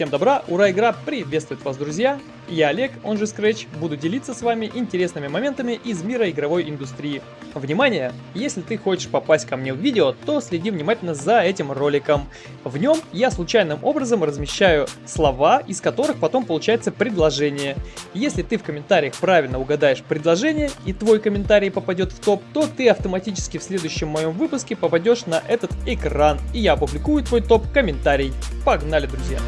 Всем добра, ура, игра приветствует вас, друзья! Я Олег, он же Scratch, буду делиться с вами интересными моментами из мира игровой индустрии. Внимание! Если ты хочешь попасть ко мне в видео, то следи внимательно за этим роликом. В нем я случайным образом размещаю слова, из которых потом получается предложение. Если ты в комментариях правильно угадаешь предложение и твой комментарий попадет в топ, то ты автоматически в следующем моем выпуске попадешь на этот экран, и я опубликую твой топ-комментарий. Погнали, друзья!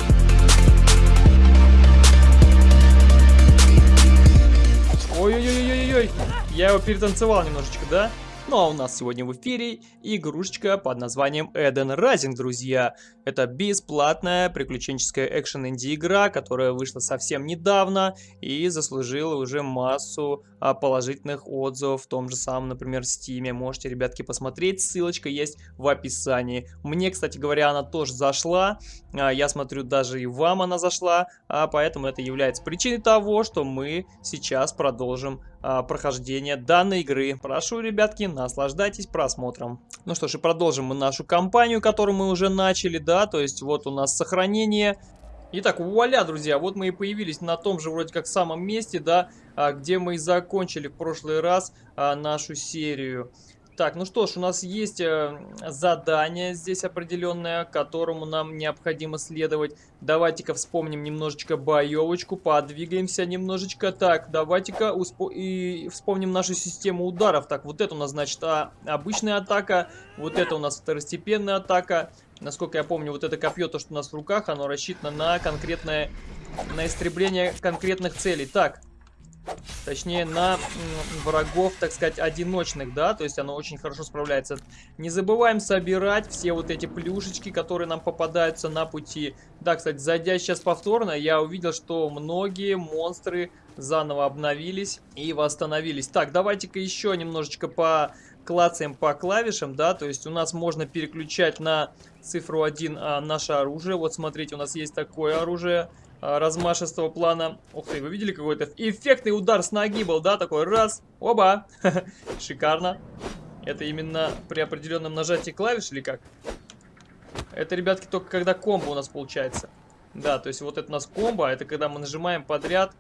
Ой-ой-ой-ой-ой, я его перетанцевал немножечко, да? Ну а у нас сегодня в эфире игрушечка под названием Eden Rising, друзья. Это бесплатная приключенческая экшен инди игра, которая вышла совсем недавно и заслужила уже массу а, положительных отзывов в том же самом, например, Steam. Можете, ребятки, посмотреть, ссылочка есть в описании. Мне, кстати говоря, она тоже зашла, а, я смотрю, даже и вам она зашла, а поэтому это является причиной того, что мы сейчас продолжим а, прохождение данной игры. Прошу, ребятки, наслаждайтесь просмотром. Ну что ж, и продолжим мы нашу кампанию, которую мы уже начали, да, то есть вот у нас сохранение. Итак, вуаля, друзья, вот мы и появились на том же вроде как самом месте, да, а, где мы и закончили в прошлый раз а, нашу серию. Так, ну что ж, у нас есть э, задание здесь определенное, которому нам необходимо следовать. Давайте-ка вспомним немножечко боевочку, подвигаемся немножечко. Так, давайте-ка и вспомним нашу систему ударов. Так, вот это у нас, значит, а, обычная атака, вот это у нас второстепенная атака. Насколько я помню, вот это копье, то, что у нас в руках, оно рассчитано на конкретное, на истребление конкретных целей. Так, Точнее, на врагов, так сказать, одиночных, да, то есть оно очень хорошо справляется. Не забываем собирать все вот эти плюшечки, которые нам попадаются на пути. Да, кстати, зайдя сейчас повторно, я увидел, что многие монстры заново обновились и восстановились. Так, давайте-ка еще немножечко по клацаем по клавишам, да, то есть у нас можно переключать на цифру 1 а, наше оружие. Вот смотрите, у нас есть такое оружие. А, размашистого плана. Ух ты, вы видели какой-то эффектный удар с ноги был, да? Такой раз, оба. Шикарно. Это именно при определенном нажатии клавиш или как? Это, ребятки, только когда комбо у нас получается. Да, то есть вот это у нас комбо, это когда мы нажимаем подряд,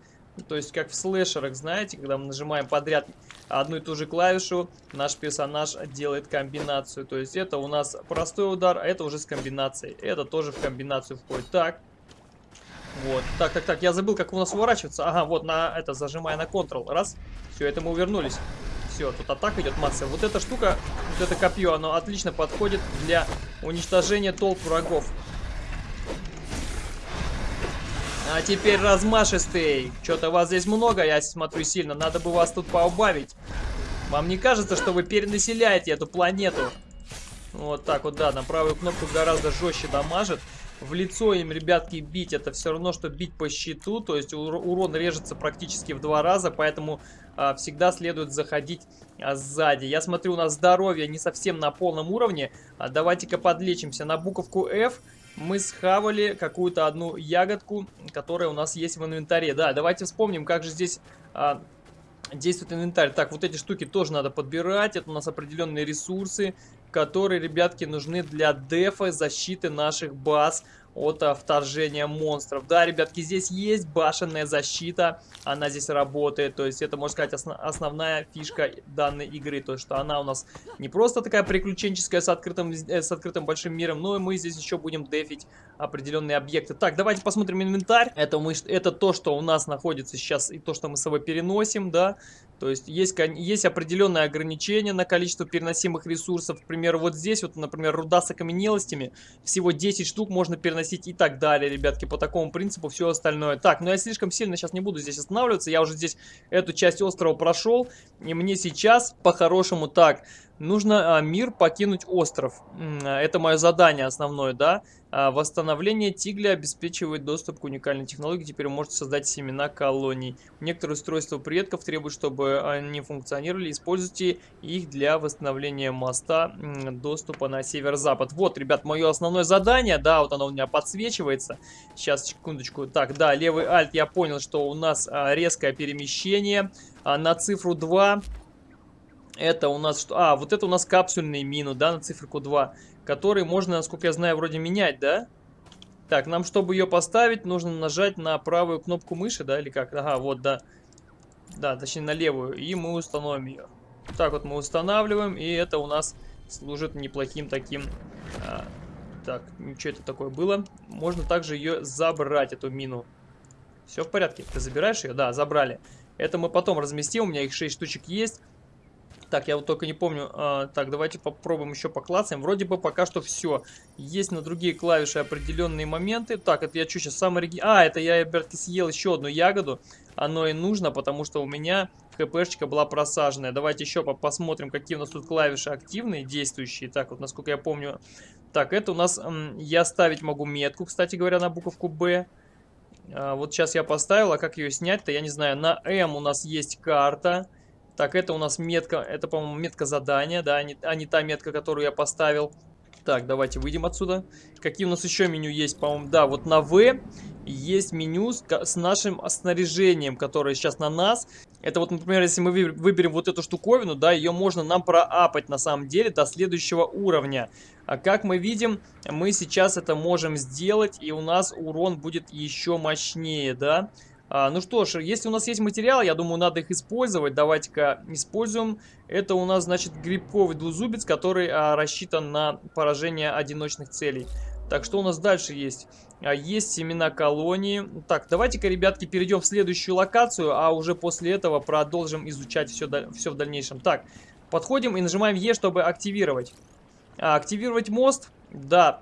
то есть как в слэшерах, знаете, когда мы нажимаем подряд одну и ту же клавишу, наш персонаж делает комбинацию. То есть это у нас простой удар, а это уже с комбинацией. Это тоже в комбинацию входит. Так, вот. Так, так, так, я забыл, как у нас уворачиваться. Ага, вот на это, зажимая на Ctrl. Раз. Все, это мы увернулись. Все, тут атака идет масса. Вот эта штука, вот это копье, оно отлично подходит для уничтожения толп врагов. А теперь размашистый. Что-то вас здесь много, я смотрю сильно. Надо бы вас тут поубавить. Вам не кажется, что вы перенаселяете эту планету? Вот так вот, да, на правую кнопку гораздо жестче дамажит в лицо им, ребятки, бить, это все равно, что бить по щиту, то есть урон режется практически в два раза, поэтому а, всегда следует заходить а, сзади. Я смотрю, у нас здоровье не совсем на полном уровне, а давайте-ка подлечимся. На буковку F мы схавали какую-то одну ягодку, которая у нас есть в инвентаре. Да, давайте вспомним, как же здесь... А, действует инвентарь. Так, вот эти штуки тоже надо подбирать. Это у нас определенные ресурсы которые, ребятки, нужны для дефа, защиты наших баз от а, вторжения монстров. Да, ребятки, здесь есть башенная защита, она здесь работает, то есть это, можно сказать, основ основная фишка данной игры, то что она у нас не просто такая приключенческая с открытым, э, с открытым большим миром, но и мы здесь еще будем дефить определенные объекты. Так, давайте посмотрим инвентарь. Это, мы, это то, что у нас находится сейчас и то, что мы с собой переносим, да. То есть есть, есть определенное ограничение на количество переносимых ресурсов. К примеру, вот здесь, вот, например, руда с окаменелостями. Всего 10 штук можно переносить и так далее, ребятки. По такому принципу все остальное. Так, но я слишком сильно сейчас не буду здесь останавливаться. Я уже здесь эту часть острова прошел. И мне сейчас, по-хорошему, так, нужно а, мир покинуть остров. Это мое задание основное, да. А, восстановление Тигля обеспечивает доступ к уникальной технологии. Теперь вы можете создать семена колоний. Некоторые устройства предков требуют, чтобы они функционировали. Используйте их для восстановления моста доступа на северо-запад. Вот, ребят, мое основное задание. Да, вот оно у меня подсвечивается. Сейчас, секундочку. Так, да, левый альт. Я понял, что у нас а, резкое перемещение. А, на цифру 2 это у нас что? А, вот это у нас капсульные мину, да, на циферку 2 который можно, насколько я знаю, вроде менять, да? Так, нам, чтобы ее поставить, нужно нажать на правую кнопку мыши, да, или как? Ага, вот, да. Да, точнее, на левую. И мы установим ее. Так вот мы устанавливаем, и это у нас служит неплохим таким... А, так, что это такое было? Можно также ее забрать, эту мину. Все в порядке. Ты забираешь ее? Да, забрали. Это мы потом разместим. У меня их 6 штучек есть. Так, я вот только не помню. А, так, давайте попробуем еще поклацаем. Вроде бы пока что все. Есть на другие клавиши определенные моменты. Так, это я что сейчас сам ориги... А, это я, ребятки, съел еще одну ягоду. Оно и нужно, потому что у меня хпшечка была просаженная. Давайте еще по посмотрим, какие у нас тут клавиши активные, действующие. Так, вот насколько я помню. Так, это у нас... Я ставить могу метку, кстати говоря, на буковку Б. А, вот сейчас я поставил, а как ее снять-то, я не знаю. На М у нас есть карта. Так, это у нас метка, это, по-моему, метка задания, да, а не, а не та метка, которую я поставил. Так, давайте выйдем отсюда. Какие у нас еще меню есть, по-моему, да, вот на В есть меню с, с нашим снаряжением, которое сейчас на нас. Это вот, например, если мы выберем вот эту штуковину, да, ее можно нам проапать на самом деле до следующего уровня. А как мы видим, мы сейчас это можем сделать, и у нас урон будет еще мощнее, да. А, ну что ж, если у нас есть материал, я думаю, надо их использовать. Давайте-ка используем. Это у нас, значит, грибковый двузубец, который а, рассчитан на поражение одиночных целей. Так, что у нас дальше есть? А, есть семена колонии. Так, давайте-ка, ребятки, перейдем в следующую локацию, а уже после этого продолжим изучать все, все в дальнейшем. Так, подходим и нажимаем Е, чтобы активировать. А, активировать мост. Да,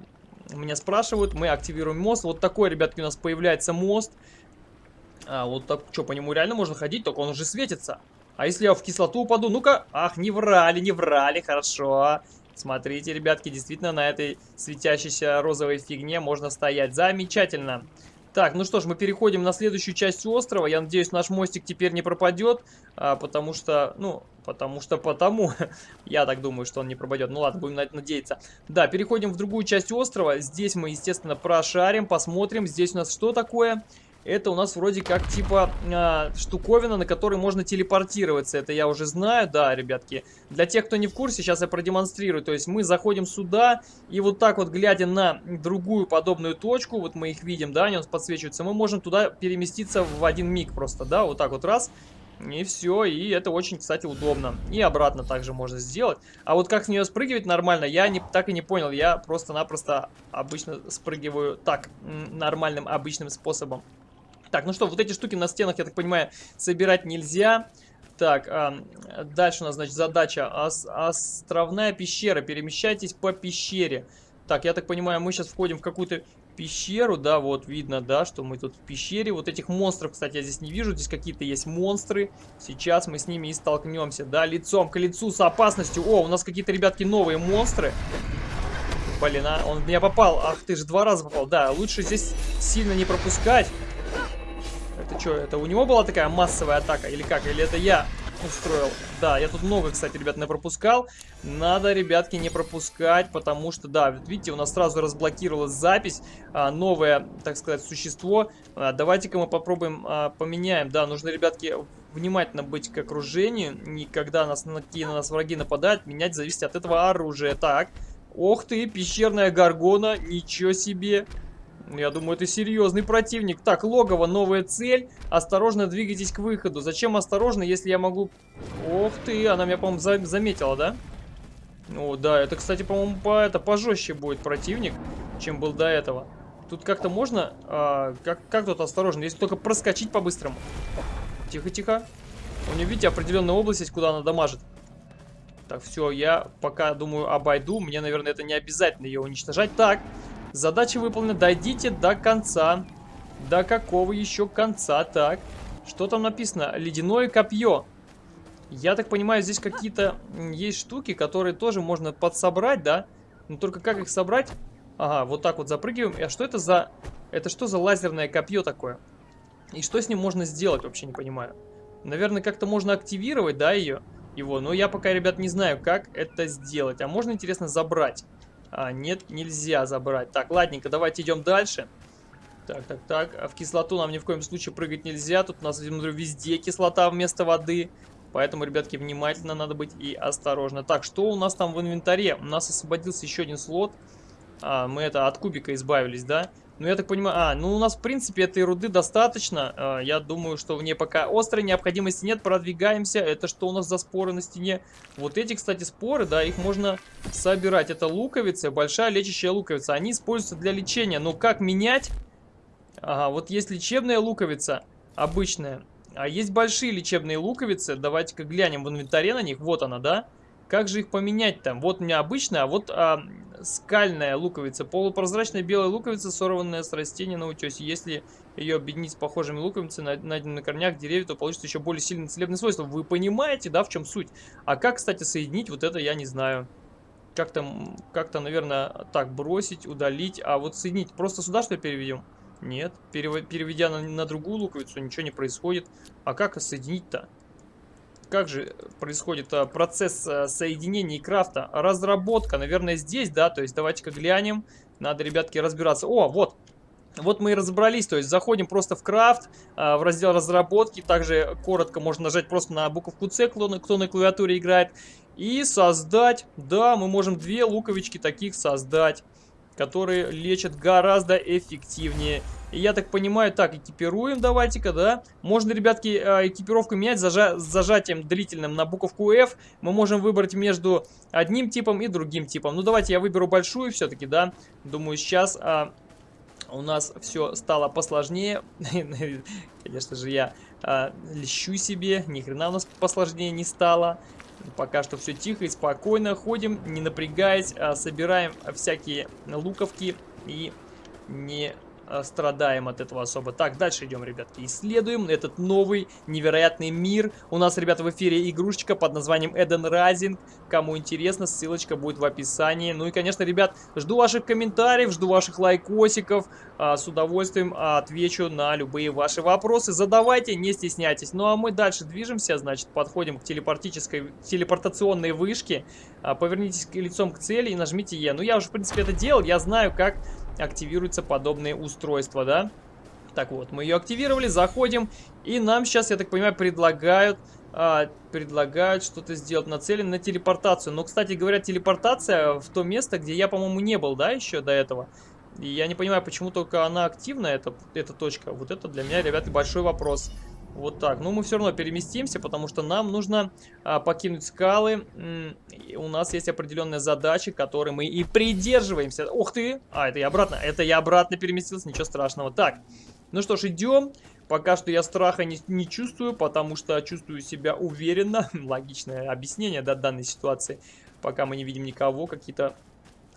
меня спрашивают, мы активируем мост. Вот такой, ребятки, у нас появляется мост. А, вот так, что, по нему реально можно ходить, только он уже светится. А если я в кислоту упаду? Ну-ка, ах, не врали, не врали, хорошо. Смотрите, ребятки, действительно на этой светящейся розовой фигне можно стоять. Замечательно. Так, ну что ж, мы переходим на следующую часть острова. Я надеюсь, наш мостик теперь не пропадет, а, потому что, ну, потому что потому. Я так думаю, что он не пропадет. Ну ладно, будем надеяться. Да, переходим в другую часть острова. Здесь мы, естественно, прошарим, посмотрим. Здесь у нас что такое? Это у нас вроде как типа э, штуковина, на которой можно телепортироваться. Это я уже знаю, да, ребятки. Для тех, кто не в курсе, сейчас я продемонстрирую. То есть мы заходим сюда, и вот так вот, глядя на другую подобную точку, вот мы их видим, да, они у нас подсвечиваются, мы можем туда переместиться в один миг просто, да, вот так вот раз. И все, и это очень, кстати, удобно. И обратно также можно сделать. А вот как с нее спрыгивать нормально, я не, так и не понял. Я просто-напросто обычно спрыгиваю так, нормальным, обычным способом. Так, ну что, вот эти штуки на стенах, я так понимаю, собирать нельзя. Так, а, дальше у нас, значит, задача. Ос островная пещера. Перемещайтесь по пещере. Так, я так понимаю, мы сейчас входим в какую-то пещеру, да, вот видно, да, что мы тут в пещере. Вот этих монстров, кстати, я здесь не вижу, здесь какие-то есть монстры. Сейчас мы с ними и столкнемся, да, лицом к лицу с опасностью. О, у нас какие-то, ребятки, новые монстры. Блин, а, он в меня попал. Ах, ты же два раза попал. Да, лучше здесь сильно не пропускать. Это что, это у него была такая массовая атака или как? Или это я устроил? Да, я тут много, кстати, ребят, не пропускал. Надо, ребятки, не пропускать, потому что, да, видите, у нас сразу разблокировалась запись. А, новое, так сказать, существо. А, Давайте-ка мы попробуем а, поменяем. Да, нужно, ребятки, внимательно быть к окружению. Никогда нас, какие на нас враги нападают, менять зависит от этого оружия. Так, ох ты, пещерная горгона, ничего себе. Я думаю, это серьезный противник. Так, логово, новая цель. Осторожно двигайтесь к выходу. Зачем осторожно, если я могу... Ох ты, она меня, по-моему, за заметила, да? О, да, это, кстати, по-моему, по это пожестче будет противник, чем был до этого. Тут как-то можно... А, как, как тут осторожно? Если только проскочить по-быстрому. Тихо-тихо. У нее, видите, определенная область есть, куда она дамажит. Так, все, я пока, думаю, обойду. Мне, наверное, это не обязательно ее уничтожать. Так, Задача выполнена. Дойдите до конца. До какого еще конца? Так. Что там написано? Ледяное копье. Я так понимаю, здесь какие-то есть штуки, которые тоже можно подсобрать, да? Но только как их собрать? Ага, вот так вот запрыгиваем. А что это за... Это что за лазерное копье такое? И что с ним можно сделать, вообще не понимаю. Наверное, как-то можно активировать, да, ее? Его. Но я пока, ребят, не знаю, как это сделать. А можно, интересно, забрать? А, нет, нельзя забрать. Так, ладненько, давайте идем дальше. Так, так, так. А в кислоту нам ни в коем случае прыгать нельзя. Тут у нас, смотрю, везде кислота вместо воды. Поэтому, ребятки, внимательно надо быть и осторожно. Так, что у нас там в инвентаре? У нас освободился еще один слот. А, мы это от кубика избавились, да? Ну, я так понимаю... А, ну, у нас, в принципе, этой руды достаточно. А, я думаю, что в ней пока острой необходимости нет. Продвигаемся. Это что у нас за споры на стене? Вот эти, кстати, споры, да, их можно собирать. Это луковицы, большая лечащая луковица. Они используются для лечения. Но как менять? Ага, вот есть лечебная луковица, обычная. А есть большие лечебные луковицы. Давайте-ка глянем в инвентаре на них. Вот она, да? Как же их поменять там? Вот у меня обычная, а вот а, скальная луковица. Полупрозрачная белая луковица, сорванная с растения на утесе. Если ее объединить с похожими луковицами, найденными на корнях деревьев, то получится еще более сильные целебные свойства. Вы понимаете, да, в чем суть? А как, кстати, соединить, вот это я не знаю. Как-то, как-то, наверное, так, бросить, удалить. А вот соединить, просто сюда что ли переведем? Нет, переведя на, на другую луковицу, ничего не происходит. А как соединить-то? Как же происходит а, процесс а, соединения и крафта? Разработка, наверное, здесь, да, то есть давайте-ка глянем. Надо, ребятки, разбираться. О, вот, вот мы и разобрались, то есть заходим просто в крафт, а, в раздел разработки, также коротко можно нажать просто на буковку на, кто на клавиатуре играет, и создать, да, мы можем две луковички таких создать, которые лечат гораздо эффективнее. Я так понимаю, так, экипируем давайте-ка, да. Можно, ребятки, э, экипировку менять зажа зажатием длительным на буковку F. Мы можем выбрать между одним типом и другим типом. Ну, давайте я выберу большую все-таки, да. Думаю, сейчас а, у нас все стало посложнее. Конечно же, я а, лещу себе. Ни хрена у нас посложнее не стало. Пока что все тихо и спокойно. Ходим, не напрягаясь, а, собираем всякие луковки и не Э, страдаем от этого особо. Так, дальше идем, ребятки, исследуем этот новый невероятный мир. У нас, ребята, в эфире игрушечка под названием Eden Rising. Кому интересно, ссылочка будет в описании. Ну и, конечно, ребят, жду ваших комментариев, жду ваших лайкосиков. А, с удовольствием отвечу на любые ваши вопросы. Задавайте, не стесняйтесь. Ну а мы дальше движемся, значит, подходим к телепортической, телепортационной вышке. А, повернитесь лицом к цели и нажмите Е. Ну я уже, в принципе, это делал, я знаю, как активируются подобные устройства, да? Так вот, мы ее активировали, заходим, и нам сейчас, я так понимаю, предлагают а, предлагают что-то сделать, нацелен на телепортацию. Но, кстати говоря, телепортация в то место, где я, по-моему, не был, да, еще до этого. И я не понимаю, почему только она активна, эта, эта точка. Вот это для меня, ребята, большой вопрос. Вот так. Ну, мы все равно переместимся, потому что нам нужно а, покинуть скалы. И у нас есть определенная задача, которой мы и придерживаемся. Ух ты! А, это я обратно. Это я обратно переместился, ничего страшного. Так, ну что ж, идем. Пока что я страха не, не чувствую, потому что чувствую себя уверенно. Логичное объяснение да, данной ситуации. Пока мы не видим никого, какие-то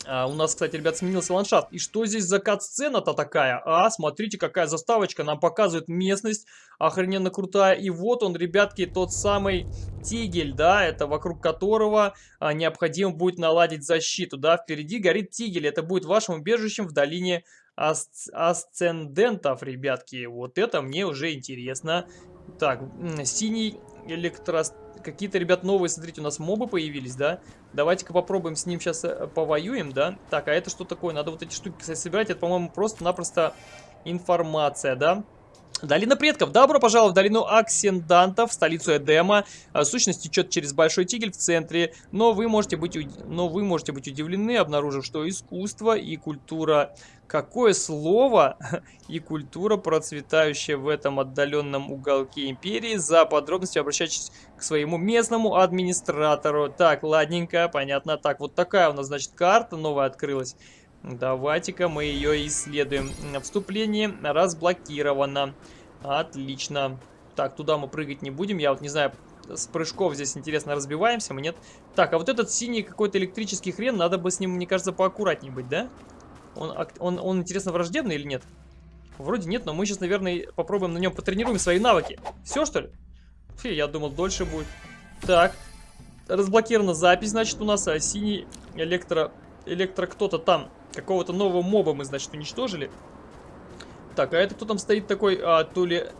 а, у нас, кстати, ребят, сменился ландшафт. И что здесь за кат-сцена-то такая? А, смотрите, какая заставочка. Нам показывает местность. Охрененно крутая. И вот он, ребятки, тот самый тигель, да, это вокруг которого а, необходимо будет наладить защиту, да. Впереди горит тигель. Это будет вашим убежищем в долине асц асцендентов, ребятки. Вот это мне уже интересно. Так, синий электростат какие-то, ребят, новые, смотрите, у нас мобы появились, да? Давайте-ка попробуем с ним сейчас э, повоюем, да? Так, а это что такое? Надо вот эти штуки, кстати, собирать. Это, по-моему, просто-напросто информация, да? Долина предков. Добро пожаловать в долину Аксендантов, столицу Эдема. А, сущность течет через Большой Тигель в центре, но вы можете быть, но вы можете быть удивлены, обнаружив, что искусство и культура... Какое слово и культура, процветающая в этом отдаленном уголке империи. За подробностью обращайтесь к своему местному администратору. Так, ладненько, понятно. Так, вот такая у нас, значит, карта новая открылась. Давайте-ка мы ее исследуем. Вступление разблокировано. Отлично. Так, туда мы прыгать не будем. Я вот не знаю, с прыжков здесь интересно разбиваемся, мы нет. Так, а вот этот синий какой-то электрический хрен, надо бы с ним, мне кажется, поаккуратнее быть, да? Он, он, он интересно, враждебный или нет? Вроде нет, но мы сейчас, наверное, попробуем на нем потренируем свои навыки. Все, что ли? Фи, я думал, дольше будет. Так, разблокирована запись, значит, у нас а, синий электро... Электро кто-то там Какого-то нового моба мы, значит, уничтожили. Так, а это кто там стоит такой? А, Тули...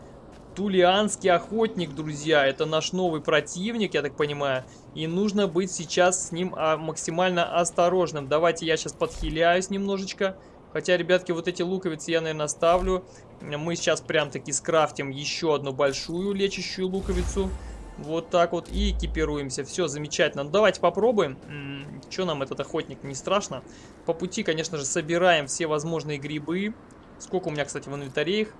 Тулианский охотник, друзья. Это наш новый противник, я так понимаю. И нужно быть сейчас с ним а, максимально осторожным. Давайте я сейчас подхиляюсь немножечко. Хотя, ребятки, вот эти луковицы я, наверное, ставлю. Мы сейчас прям таки скрафтим еще одну большую лечащую луковицу. Вот так вот и экипируемся. Все, замечательно. Ну, давайте попробуем. Что нам этот охотник, не страшно? По пути, конечно же, собираем все возможные грибы. Сколько у меня, кстати, в инвентаре их?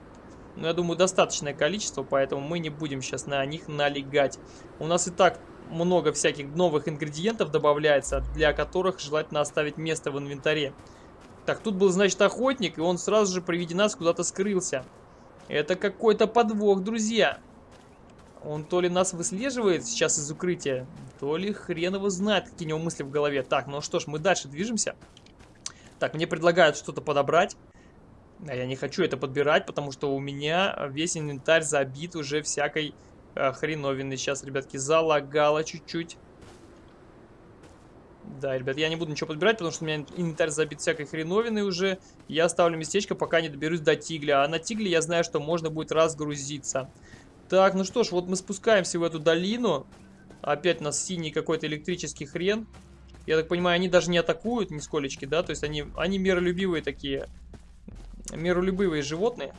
Ну, я думаю, достаточное количество, поэтому мы не будем сейчас на них налегать. У нас и так много всяких новых ингредиентов добавляется, для которых желательно оставить место в инвентаре. Так, тут был, значит, охотник, и он сразу же при виде нас куда-то скрылся. Это какой-то подвох, друзья. Он то ли нас выслеживает сейчас из укрытия, то ли хрен его знает, какие у него мысли в голове. Так, ну что ж, мы дальше движемся. Так, мне предлагают что-то подобрать. А я не хочу это подбирать, потому что у меня весь инвентарь забит уже всякой э, хреновиной. Сейчас, ребятки, залагало чуть-чуть. Да, ребят, я не буду ничего подбирать, потому что у меня инвентарь забит всякой хреновиной уже. Я оставлю местечко, пока не доберусь до тигля. А на тигле я знаю, что можно будет разгрузиться. Так, ну что ж, вот мы спускаемся в эту долину. Опять у нас синий какой-то электрический хрен. Я так понимаю, они даже не атакуют нисколечки, да? То есть они, они миролюбивые такие. Миролюбивые животные.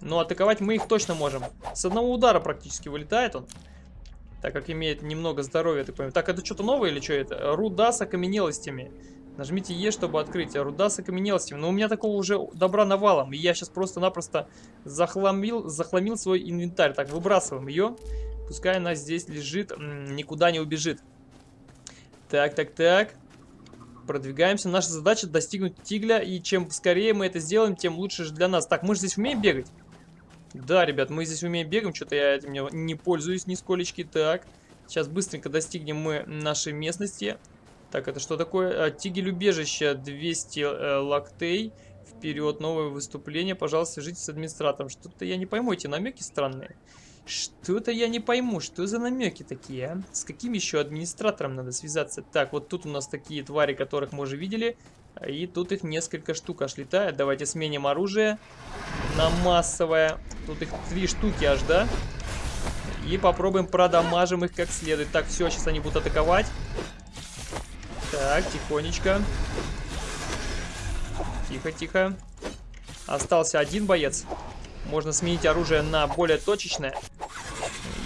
Но атаковать мы их точно можем. С одного удара практически вылетает он так как имеет немного здоровья, так понимаю. Так, это что-то новое или что это? Руда с окаменелостями. Нажмите Е, чтобы открыть. Руда с окаменелостями. Но у меня такого уже добра навалом. И я сейчас просто-напросто захламил, захламил свой инвентарь. Так, выбрасываем ее. Пускай она здесь лежит, никуда не убежит. Так, так, так. Продвигаемся. Наша задача достигнуть тигля. И чем скорее мы это сделаем, тем лучше же для нас. Так, мы же здесь умеем бегать? Да, ребят, мы здесь умеем бегаем, что-то я этим не пользуюсь нисколечки. Так, сейчас быстренько достигнем мы нашей местности. Так, это что такое? А, тигель убежища 200 э, лактей. Вперед, новое выступление. Пожалуйста, свяжитесь с администратором. Что-то я не пойму, эти намеки странные. Что-то я не пойму, что за намеки такие, а? С каким еще администратором надо связаться? Так, вот тут у нас такие твари, которых мы уже видели. И тут их несколько штук аж летает. Давайте сменим оружие на массовое. Тут их три штуки аж, да? И попробуем продамажим их как следует. Так, все, сейчас они будут атаковать. Так, тихонечко. Тихо, тихо. Остался один боец. Можно сменить оружие на более точечное.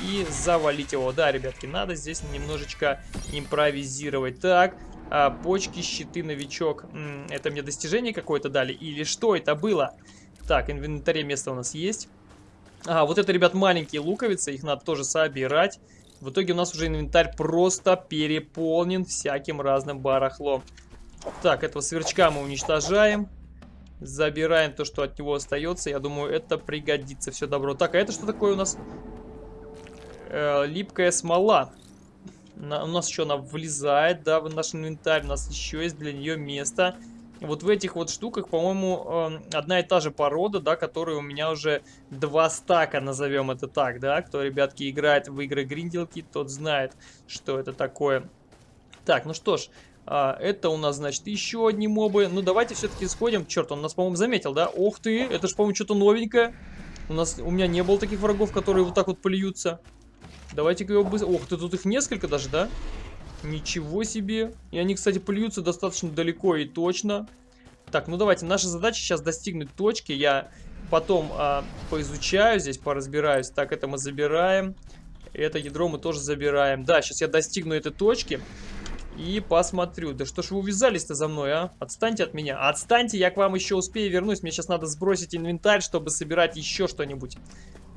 И завалить его. Да, ребятки, надо здесь немножечко импровизировать. Так, а, почки, щиты, новичок. Это мне достижение какое-то дали? Или что это было? Так, инвентаре место у нас есть. А, вот это, ребят, маленькие луковицы. Их надо тоже собирать. В итоге у нас уже инвентарь просто переполнен всяким разным барахлом. Так, этого сверчка мы уничтожаем. Забираем то, что от него остается. Я думаю, это пригодится. Все добро. Так, а это что такое у нас? Э, липкая смола. На, у нас еще она влезает, да, в наш инвентарь. У нас еще есть для нее место. Вот в этих вот штуках, по-моему, э, одна и та же порода, да, которая у меня уже два стака, назовем это так, да. Кто, ребятки, играет в игры гринделки, тот знает, что это такое. Так, ну что ж, а, это у нас, значит, еще одни мобы. Ну, давайте все-таки сходим. Черт, он нас, по-моему, заметил, да? Ух ты, это же, по-моему, что-то новенькое. У нас, у меня не было таких врагов, которые вот так вот плюются. Давайте-ка его быстро... Ох ты, тут их несколько даже, да? Ничего себе. И они, кстати, плюются достаточно далеко и точно. Так, ну давайте. Наша задача сейчас достигнуть точки. Я потом а, поизучаю здесь, поразбираюсь. Так, это мы забираем. Это ядро мы тоже забираем. Да, сейчас я достигну этой точки. И посмотрю. Да что ж вы увязались-то за мной, а? Отстаньте от меня. Отстаньте, я к вам еще успею вернусь. Мне сейчас надо сбросить инвентарь, чтобы собирать еще что-нибудь.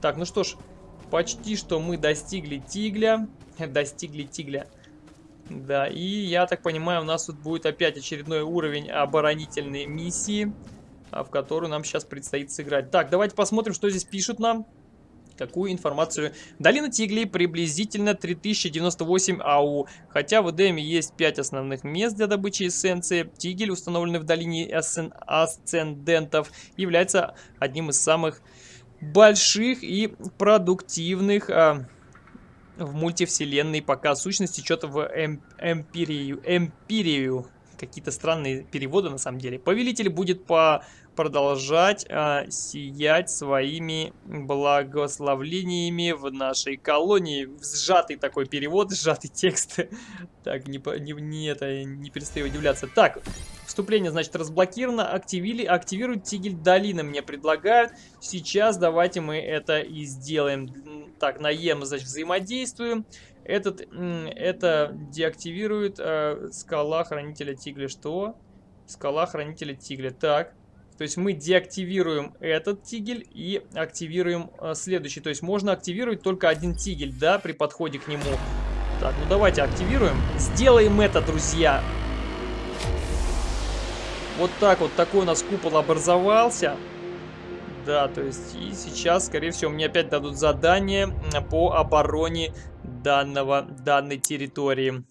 Так, ну что ж. Почти что мы достигли тигля. Достигли тигля. Да, и я так понимаю, у нас тут будет опять очередной уровень оборонительной миссии, а, в которую нам сейчас предстоит сыграть. Так, давайте посмотрим, что здесь пишут нам. Какую информацию? Долина Тиглей приблизительно 3098 АУ. Хотя в Эдеме есть 5 основных мест для добычи эссенции, Тигель, установленный в долине Асцендентов, является одним из самых больших и продуктивных а, в мультивселенной пока сущности что-то в эм, эмпирию, эмпирию. Какие-то странные переводы на самом деле. Повелитель будет по продолжать а, сиять своими благословлениями в нашей колонии. Сжатый такой перевод, сжатый текст. Так, не, не, не, это, не перестаю удивляться. Так, Вступление, значит, разблокировано. Активили, активируют тигель долины мне предлагают. Сейчас давайте мы это и сделаем. Так, на значит, взаимодействуем. Этот, это деактивирует э, скала хранителя тигля. Что? Скала хранителя тигля. Так. То есть мы деактивируем этот тигель и активируем э, следующий. То есть можно активировать только один тигель, да, при подходе к нему. Так, ну давайте активируем. Сделаем это, друзья. Вот так вот, такой у нас купол образовался. Да, то есть и сейчас, скорее всего, мне опять дадут задание по обороне данного, данной территории.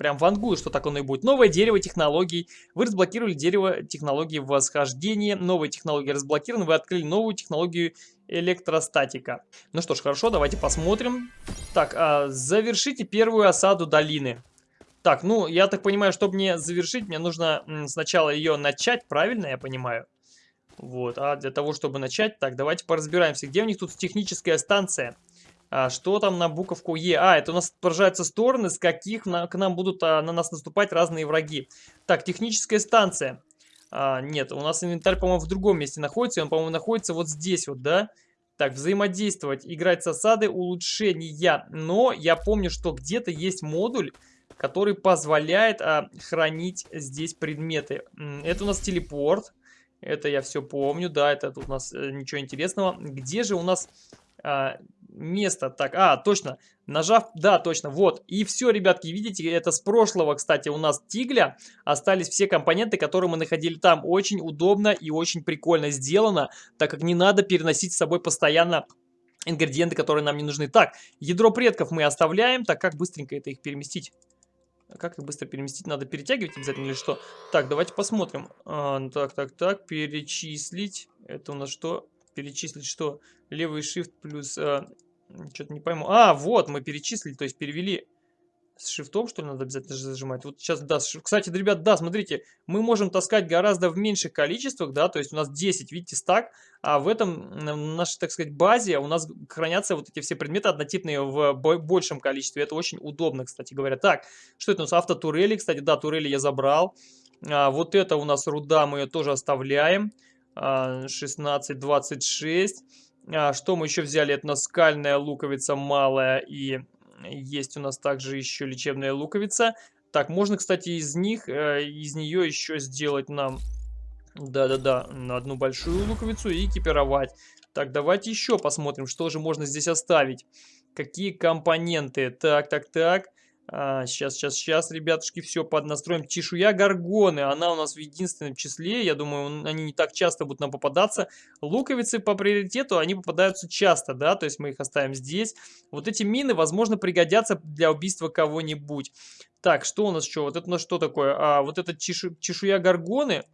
Прям вангую, что так оно и будет. Новое дерево технологий. Вы разблокировали дерево технологии восхождения. Новые технологии разблокированы. Вы открыли новую технологию электростатика. Ну что ж, хорошо, давайте посмотрим. Так, а, завершите первую осаду долины. Так, ну, я так понимаю, чтобы мне завершить, мне нужно сначала ее начать, правильно я понимаю? Вот, а для того, чтобы начать, так, давайте поразбираемся. Где у них тут техническая станция? А, что там на буковку Е? А, это у нас отображаются стороны, с каких на, к нам будут а, на нас наступать разные враги. Так, техническая станция. А, нет, у нас инвентарь, по-моему, в другом месте находится. Он, по-моему, находится вот здесь вот, да? Так, взаимодействовать, играть с осады, улучшения. Но я помню, что где-то есть модуль, который позволяет а, хранить здесь предметы. Это у нас телепорт. Это я все помню, да, это тут у нас э, ничего интересного. Где же у нас а, место. Так, а, точно, нажав, да, точно, вот. И все, ребятки, видите, это с прошлого, кстати, у нас тигля. Остались все компоненты, которые мы находили там. Очень удобно и очень прикольно сделано, так как не надо переносить с собой постоянно ингредиенты, которые нам не нужны. Так, ядро предков мы оставляем. Так, как быстренько это их переместить? Как их быстро переместить? Надо перетягивать обязательно или что? Так, давайте посмотрим. А, так, так, так, перечислить. Это у нас что? Перечислить что? Левый shift плюс... А, что-то не пойму. А, вот, мы перечислили, то есть перевели с шифтом, что ли, надо обязательно зажимать. Вот сейчас, да, кстати, ребят, да, смотрите, мы можем таскать гораздо в меньших количествах, да, то есть у нас 10, видите, стак, а в этом, в нашей, так сказать, базе у нас хранятся вот эти все предметы однотипные в большем количестве. Это очень удобно, кстати говоря. Так, что это у нас? Автотурели, кстати, да, турели я забрал. А, вот это у нас руда, мы ее тоже оставляем. А, 16, 26. А, что мы еще взяли? Это наскальная луковица малая и есть у нас также еще лечебная луковица. Так, можно, кстати, из них, э, из нее еще сделать нам, да-да-да, на одну большую луковицу и экипировать. Так, давайте еще посмотрим, что же можно здесь оставить. Какие компоненты? Так, так, так. А, сейчас, сейчас, сейчас, ребятушки, все поднастроим. Чешуя горгоны, она у нас в единственном числе. Я думаю, они не так часто будут нам попадаться. Луковицы по приоритету, они попадаются часто, да, то есть мы их оставим здесь. Вот эти мины, возможно, пригодятся для убийства кого-нибудь. Так, что у нас еще? Вот это у нас что такое? А, вот это чешу... чешуя горгоны.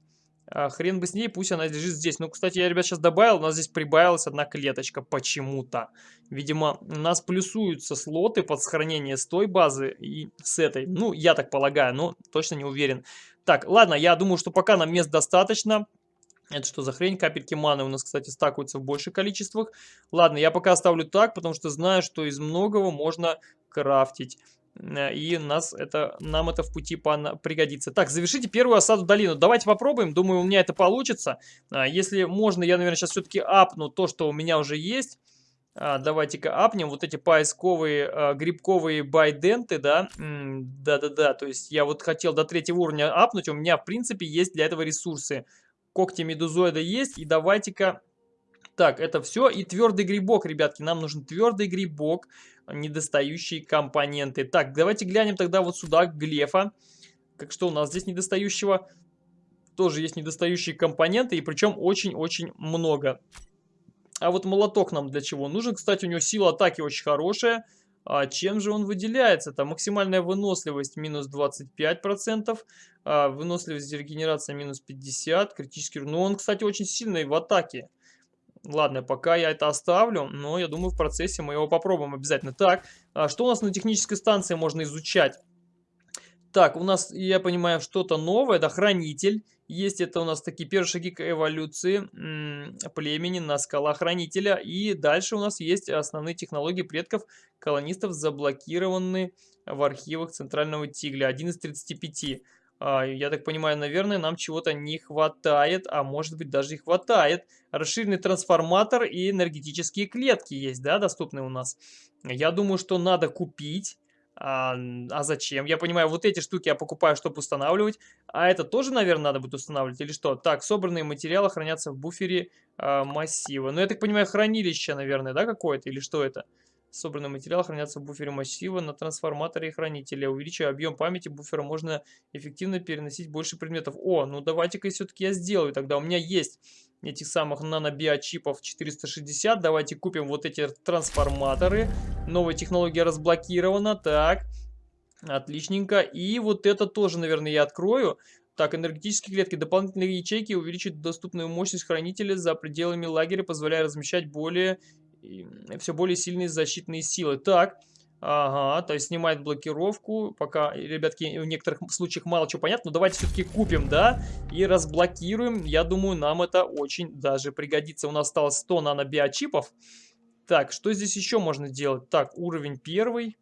А, хрен бы с ней, пусть она лежит здесь. Ну, кстати, я, ребят, сейчас добавил, у нас здесь прибавилась одна клеточка почему-то. Видимо, у нас плюсуются слоты под сохранение с той базы и с этой. Ну, я так полагаю, но точно не уверен. Так, ладно, я думаю, что пока нам мест достаточно. Это что за хрень? Капельки маны у нас, кстати, стакаются в больших количествах. Ладно, я пока оставлю так, потому что знаю, что из многого можно крафтить. Э, и нас это, нам это в пути пригодится. Так, завершите первую осаду долину. Давайте попробуем. Думаю, у меня это получится. А, если можно, я, наверное, сейчас все-таки апну то, что у меня уже есть. А, давайте-ка апнем вот эти поисковые грибковые байденты, да. Да-да-да, то есть я вот хотел до третьего уровня апнуть. У меня, в принципе, есть для этого ресурсы. Когти медузоида есть. И давайте-ка... Так, это все. И твердый грибок, ребятки. Нам нужен твердый грибок недостающие компоненты. Так, давайте глянем тогда вот сюда, глефа. Как что у нас здесь недостающего? Тоже есть недостающие компоненты, и причем очень-очень много. А вот молоток нам для чего нужен? Кстати, у него сила атаки очень хорошая. А чем же он выделяется? Там максимальная выносливость минус 25%, а выносливость регенерация минус 50%, критический... Ну, он, кстати, очень сильный в атаке. Ладно, пока я это оставлю, но я думаю в процессе мы его попробуем обязательно. Так, а что у нас на технической станции можно изучать? Так, у нас, я понимаю, что-то новое, это хранитель. Есть это у нас такие первые шаги к эволюции племени на скала хранителя. И дальше у нас есть основные технологии предков колонистов, заблокированы в архивах Центрального Тигля. Один из 35. А, я так понимаю, наверное, нам чего-то не хватает, а может быть даже и хватает. Расширенный трансформатор и энергетические клетки есть, да, доступны у нас. Я думаю, что надо купить А, а зачем? Я понимаю, вот эти штуки я покупаю, чтобы устанавливать. А это тоже, наверное, надо будет устанавливать или что? Так, собранные материалы хранятся в буфере а, массива. Ну, я так понимаю, хранилище, наверное, да, какое-то? Или что это? Собранный материал хранятся в буфере массива на трансформаторе и хранителе. Увеличивая объем памяти буфера, можно эффективно переносить больше предметов. О, ну давайте-ка все-таки я сделаю. Тогда у меня есть этих самых нанобиочипов 460. Давайте купим вот эти трансформаторы. Новая технология разблокирована. Так, отличненько. И вот это тоже, наверное, я открою. Так, энергетические клетки. Дополнительные ячейки увеличат доступную мощность хранителя за пределами лагеря, позволяя размещать более все более сильные защитные силы. Так, ага, то есть снимает блокировку. Пока, ребятки, в некоторых случаях мало чего понятно. Но давайте все-таки купим, да, и разблокируем. Я думаю, нам это очень даже пригодится. У нас осталось 100 нанобиочипов. Так, что здесь еще можно делать? Так, уровень первый.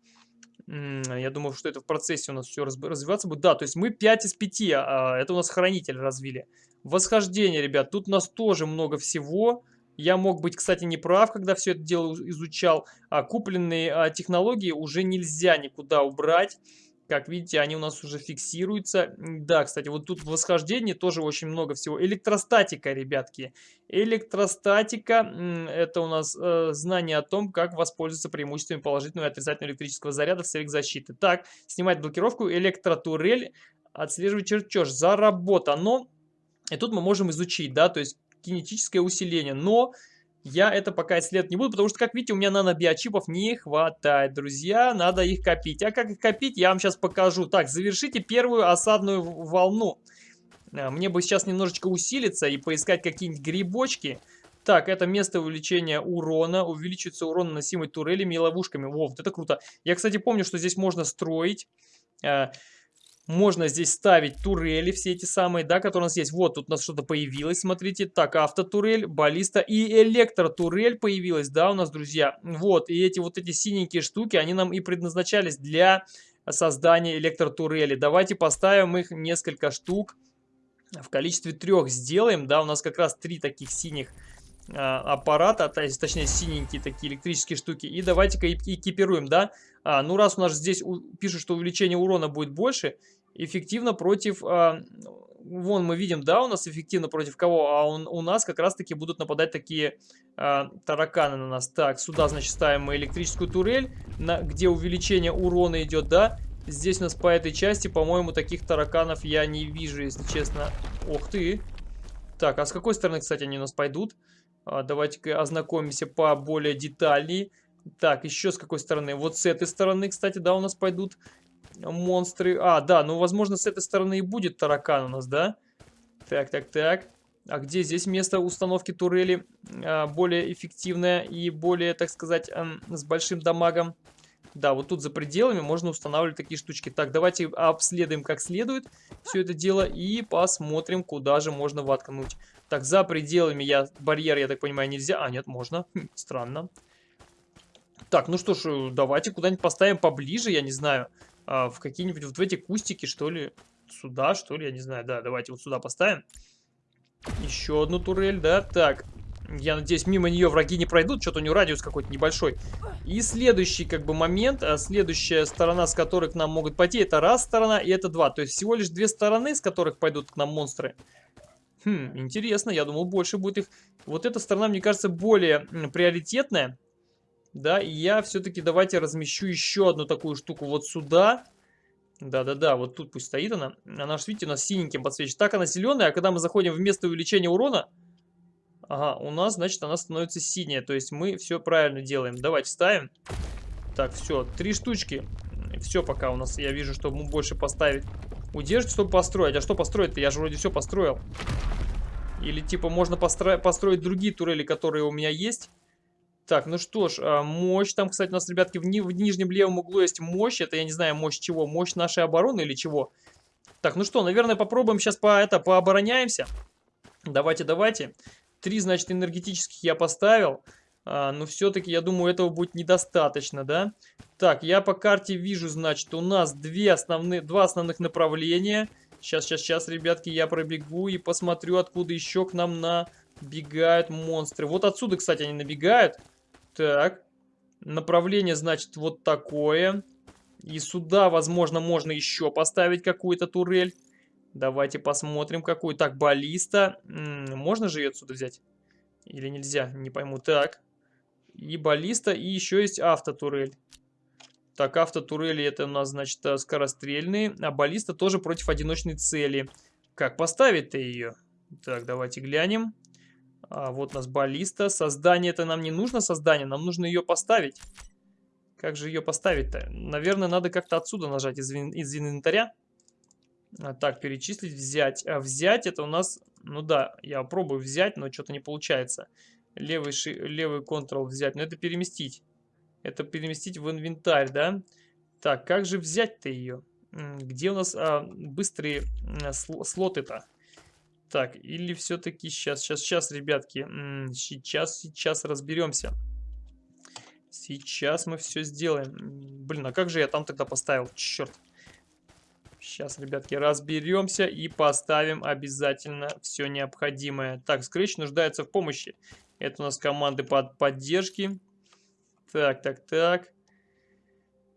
Я думаю, что это в процессе у нас все развиваться будет. Да, то есть мы 5 из 5. А, это у нас хранитель развили. Восхождение, ребят. Тут у нас тоже много всего. Я мог быть, кстати, не прав, когда все это дело изучал. А купленные а, технологии уже нельзя никуда убрать. Как видите, они у нас уже фиксируются. Да, кстати, вот тут в восхождении тоже очень много всего. Электростатика, ребятки. Электростатика – это у нас э, знание о том, как воспользоваться преимуществами положительного и отрицательного электрического заряда в целях защиты. Так, снимать блокировку, электротурель, отслеживать чертеж. Заработано. И тут мы можем изучить, да, то есть кинетическое усиление. Но я это пока исследовать не буду, потому что, как видите, у меня нанобиочипов не хватает, друзья. Надо их копить. А как их копить, я вам сейчас покажу. Так, завершите первую осадную волну. А, мне бы сейчас немножечко усилиться и поискать какие-нибудь грибочки. Так, это место увеличения урона. Увеличивается урон, наносимый турелями и ловушками. Во, вот это круто. Я, кстати, помню, что здесь можно строить... Можно здесь ставить турели, все эти самые, да, которые у нас есть. Вот, тут у нас что-то появилось, смотрите. Так, автотурель, баллиста и электротурель появилась, да, у нас, друзья. Вот, и эти вот эти синенькие штуки, они нам и предназначались для создания электротурели. Давайте поставим их несколько штук. В количестве трех сделаем, да, у нас как раз три таких синих а, аппарата, точнее синенькие такие электрические штуки. И давайте-ка экипируем, да. А, ну раз у нас здесь пишут, что увеличение урона будет больше, эффективно против... А, вон мы видим, да, у нас эффективно против кого, а он, у нас как раз-таки будут нападать такие а, тараканы на нас. Так, сюда, значит, ставим мы электрическую турель, на, где увеличение урона идет, да. Здесь у нас по этой части, по-моему, таких тараканов я не вижу, если честно. Ох ты. Так, а с какой стороны, кстати, они у нас пойдут? А, Давайте-ка ознакомимся по более детальнее. Так, еще с какой стороны? Вот с этой стороны, кстати, да, у нас пойдут монстры. А, да, ну, возможно, с этой стороны и будет таракан у нас, да? Так, так, так. А где здесь место установки турели а, более эффективное и более, так сказать, а, с большим дамагом? Да, вот тут за пределами можно устанавливать такие штучки. Так, давайте обследуем как следует все это дело и посмотрим, куда же можно воткнуть. Так, за пределами я барьер, я так понимаю, нельзя. А, нет, можно. Хм, странно. Так, ну что ж, э, давайте куда-нибудь поставим поближе, я не знаю. А, в какие-нибудь вот в эти кустики, что ли. Сюда, что ли, я не знаю. Да, давайте вот сюда поставим. Еще одну турель, да. Так, я надеюсь, мимо нее враги не пройдут. Что-то у нее радиус какой-то небольшой. И следующий как бы момент, а следующая сторона, с которой к нам могут пойти, это раз сторона и это два. То есть всего лишь две стороны, с которых пойдут к нам монстры. Хм, интересно, я думал больше будет их. Вот эта сторона, мне кажется, более приоритетная. Да, и я все-таки давайте размещу еще одну такую штуку вот сюда. Да-да-да, вот тут пусть стоит она. Она же, видите, у нас синеньким подсвечена. Так она зеленая, а когда мы заходим в место увеличения урона... Ага, у нас, значит, она становится синяя. То есть мы все правильно делаем. Давайте ставим. Так, все, три штучки. Все пока у нас, я вижу, что мы больше поставить. Удержите, чтобы построить. А что построить-то? Я же вроде все построил. Или типа можно постро построить другие турели, которые у меня есть. Так, ну что ж, а, мощь. Там, кстати, у нас, ребятки, в, ни в нижнем левом углу есть мощь. Это, я не знаю, мощь чего? Мощь нашей обороны или чего? Так, ну что, наверное, попробуем сейчас по это пообороняемся. Давайте, давайте. Три, значит, энергетических я поставил. А, но все-таки, я думаю, этого будет недостаточно, да? Так, я по карте вижу, значит, у нас две основные, два основных направления. Сейчас, сейчас, сейчас, ребятки, я пробегу и посмотрю, откуда еще к нам набегают монстры. Вот отсюда, кстати, они набегают. Так, направление, значит, вот такое. И сюда, возможно, можно еще поставить какую-то турель. Давайте посмотрим, какую. Так, баллиста. Можно же ее отсюда взять? Или нельзя? Не пойму. Так. И баллиста, и еще есть автотурель. Так, автотурели это у нас, значит, э, скорострельные. А баллиста тоже против одиночной цели. Как поставить-то ее? Так, давайте глянем. А, вот у нас баллиста. Создание это нам не нужно, создание. Нам нужно ее поставить. Как же ее поставить-то? Наверное, надо как-то отсюда нажать из, из инвентаря. А, так, перечислить, взять. А взять это у нас... Ну да, я пробую взять, но что-то не получается. Левый, ши, левый Ctrl взять. Но это переместить. Это переместить в инвентарь, да? Так, как же взять-то ее? Где у нас а, быстрые а, слоты-то? Так, или все-таки сейчас, сейчас, сейчас, ребятки, сейчас, сейчас разберемся. Сейчас мы все сделаем. Блин, а как же я там тогда поставил? Черт. Сейчас, ребятки, разберемся и поставим обязательно все необходимое. Так, Scratch нуждается в помощи. Это у нас команды под поддержки. Так, так, так.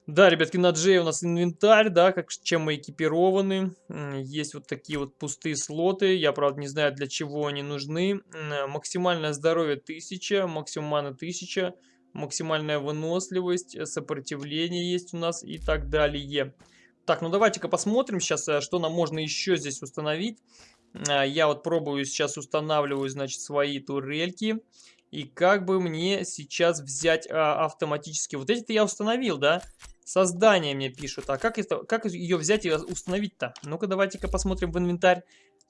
Да, ребятки, на J у нас инвентарь, да, как, чем мы экипированы. Есть вот такие вот пустые слоты. Я, правда, не знаю, для чего они нужны. Максимальное здоровье 1000, максимум маны 1000, максимальная выносливость, э, сопротивление есть у нас и так далее. Так, ну давайте-ка посмотрим сейчас, э, что нам можно еще здесь установить. А, я вот пробую сейчас устанавливаю, значит, свои турельки. И как бы мне сейчас взять а, автоматически... Вот эти-то я установил, да? Создание мне пишут. А как, это, как ее взять и установить-то? Ну-ка, давайте-ка посмотрим в инвентарь.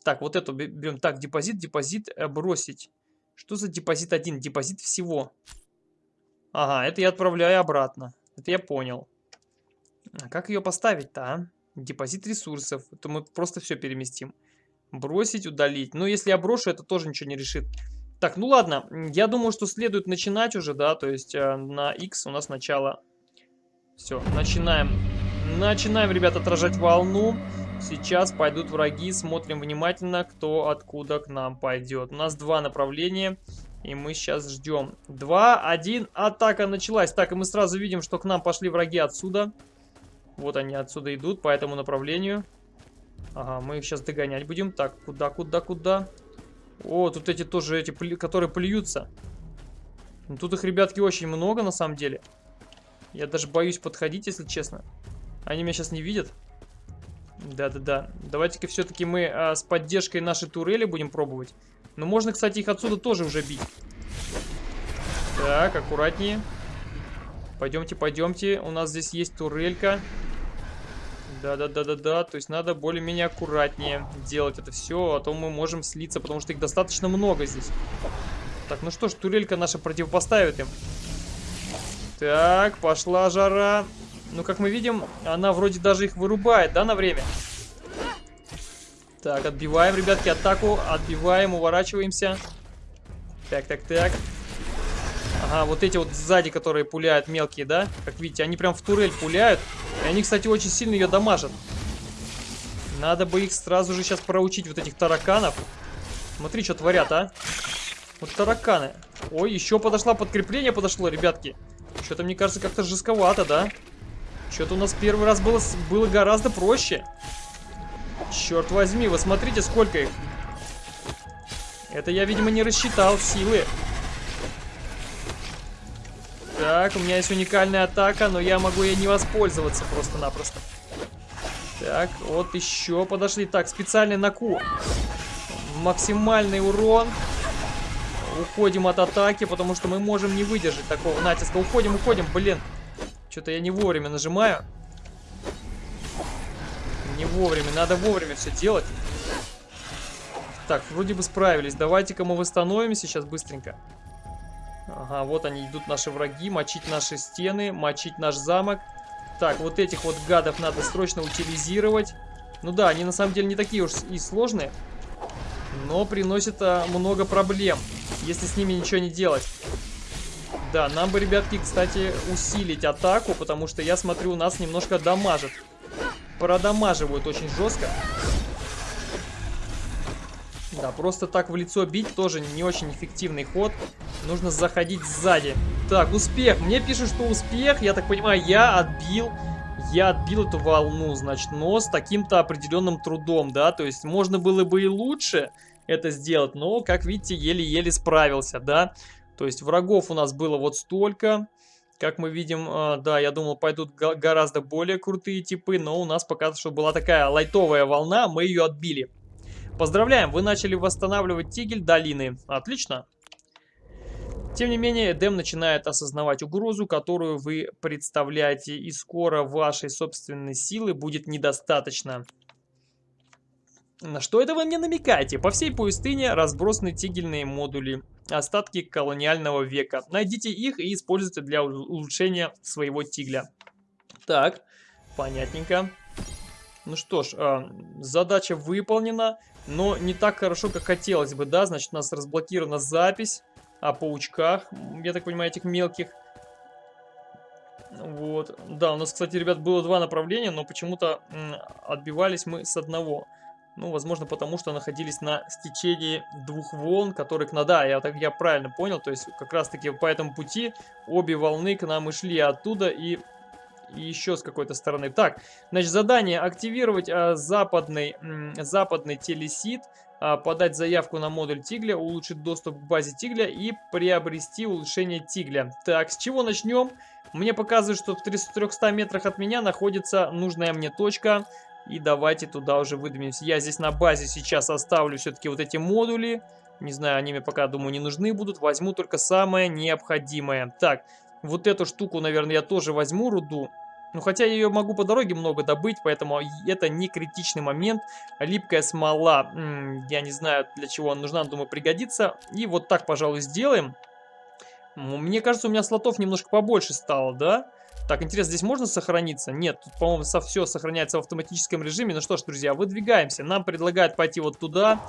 Так, вот эту берем. Так, депозит, депозит, э, бросить. Что за депозит один? Депозит всего. Ага, это я отправляю обратно. Это я понял. А как ее поставить-то, а? Депозит ресурсов. Это мы просто все переместим. Бросить, удалить. Но если я брошу, это тоже ничего не решит. Так, ну ладно. Я думаю, что следует начинать уже, да. То есть э, на X у нас начало все, начинаем. Начинаем, ребят, отражать волну. Сейчас пойдут враги. Смотрим внимательно, кто откуда к нам пойдет. У нас два направления. И мы сейчас ждем. Два, один, атака началась. Так, и мы сразу видим, что к нам пошли враги отсюда. Вот они отсюда идут, по этому направлению. Ага, мы их сейчас догонять будем. Так, куда, куда, куда? О, тут эти тоже, эти, которые плюются. Ну, тут их, ребятки, очень много, на самом деле. Я даже боюсь подходить, если честно. Они меня сейчас не видят. Да-да-да. Давайте-ка все-таки мы а, с поддержкой нашей турели будем пробовать. Но можно, кстати, их отсюда тоже уже бить. Так, аккуратнее. Пойдемте, пойдемте. У нас здесь есть турелька. Да-да-да-да-да. То есть надо более-менее аккуратнее делать это все, а то мы можем слиться, потому что их достаточно много здесь. Так, ну что ж, турелька наша противопоставит им. Так, пошла жара. Ну, как мы видим, она вроде даже их вырубает, да, на время? Так, отбиваем, ребятки, атаку. Отбиваем, уворачиваемся. Так, так, так. Ага, вот эти вот сзади, которые пуляют мелкие, да? Как видите, они прям в турель пуляют. И они, кстати, очень сильно ее дамажат. Надо бы их сразу же сейчас проучить, вот этих тараканов. Смотри, что творят, а. Вот тараканы. Ой, еще подошло подкрепление подошло, ребятки. Что-то, мне кажется, как-то жестковато, да? Что-то у нас первый раз было, было гораздо проще. Черт возьми, вы смотрите, сколько их. Это я, видимо, не рассчитал силы. Так, у меня есть уникальная атака, но я могу ей не воспользоваться просто-напросто. Так, вот еще подошли. Так, специальный наку. Максимальный урон. Уходим от атаки, потому что мы можем не выдержать такого натиска. Уходим, уходим, блин. Что-то я не вовремя нажимаю. Не вовремя, надо вовремя все делать. Так, вроде бы справились. Давайте-ка мы восстановимся сейчас быстренько. Ага, вот они идут наши враги. Мочить наши стены, мочить наш замок. Так, вот этих вот гадов надо срочно утилизировать. Ну да, они на самом деле не такие уж и сложные. Но приносят а, много проблем если с ними ничего не делать. Да, нам бы, ребятки, кстати, усилить атаку, потому что, я смотрю, у нас немножко дамажит. Продамаживают очень жестко. Да, просто так в лицо бить тоже не очень эффективный ход. Нужно заходить сзади. Так, успех. Мне пишут, что успех. Я так понимаю, я отбил я отбил эту волну, значит, но с таким-то определенным трудом, да, то есть можно было бы и лучше это сделать, но, как видите, еле-еле справился, да, то есть врагов у нас было вот столько, как мы видим, э, да, я думал, пойдут гораздо более крутые типы, но у нас пока что была такая лайтовая волна, мы ее отбили. Поздравляем, вы начали восстанавливать тигель долины. Отлично. Тем не менее, Эдем начинает осознавать угрозу, которую вы представляете, и скоро вашей собственной силы будет недостаточно. На что это вы мне намекаете? По всей пустыне разбросаны тигельные модули, остатки колониального века. Найдите их и используйте для улучшения своего тигля. Так, понятненько. Ну что ж, э, задача выполнена, но не так хорошо, как хотелось бы, да? Значит, у нас разблокирована запись о паучках, я так понимаю, этих мелких. Вот. Да, у нас, кстати, ребят, было два направления, но почему-то отбивались мы с одного. Ну, возможно, потому что находились на стечении двух волн, которые... Ну, да, я, так, я правильно понял, то есть как раз-таки по этому пути обе волны к нам и шли оттуда и, и еще с какой-то стороны. Так, значит, задание активировать а, западный, западный телесит подать заявку на модуль Тигля, улучшить доступ к базе Тигля и приобрести улучшение Тигля. Так, с чего начнем? Мне показывают, что в 300 метрах от меня находится нужная мне точка. И давайте туда уже выдвинемся. Я здесь на базе сейчас оставлю все-таки вот эти модули. Не знаю, они мне пока, думаю, не нужны будут. Возьму только самое необходимое. Так, вот эту штуку, наверное, я тоже возьму, руду. Ну, хотя я ее могу по дороге много добыть, поэтому это не критичный момент. Липкая смола, я не знаю, для чего она нужна, думаю, пригодится. И вот так, пожалуй, сделаем. Мне кажется, у меня слотов немножко побольше стало, да? Так, интересно, здесь можно сохраниться? Нет, тут, по-моему, все сохраняется в автоматическом режиме. Ну что ж, друзья, выдвигаемся. Нам предлагают пойти вот туда.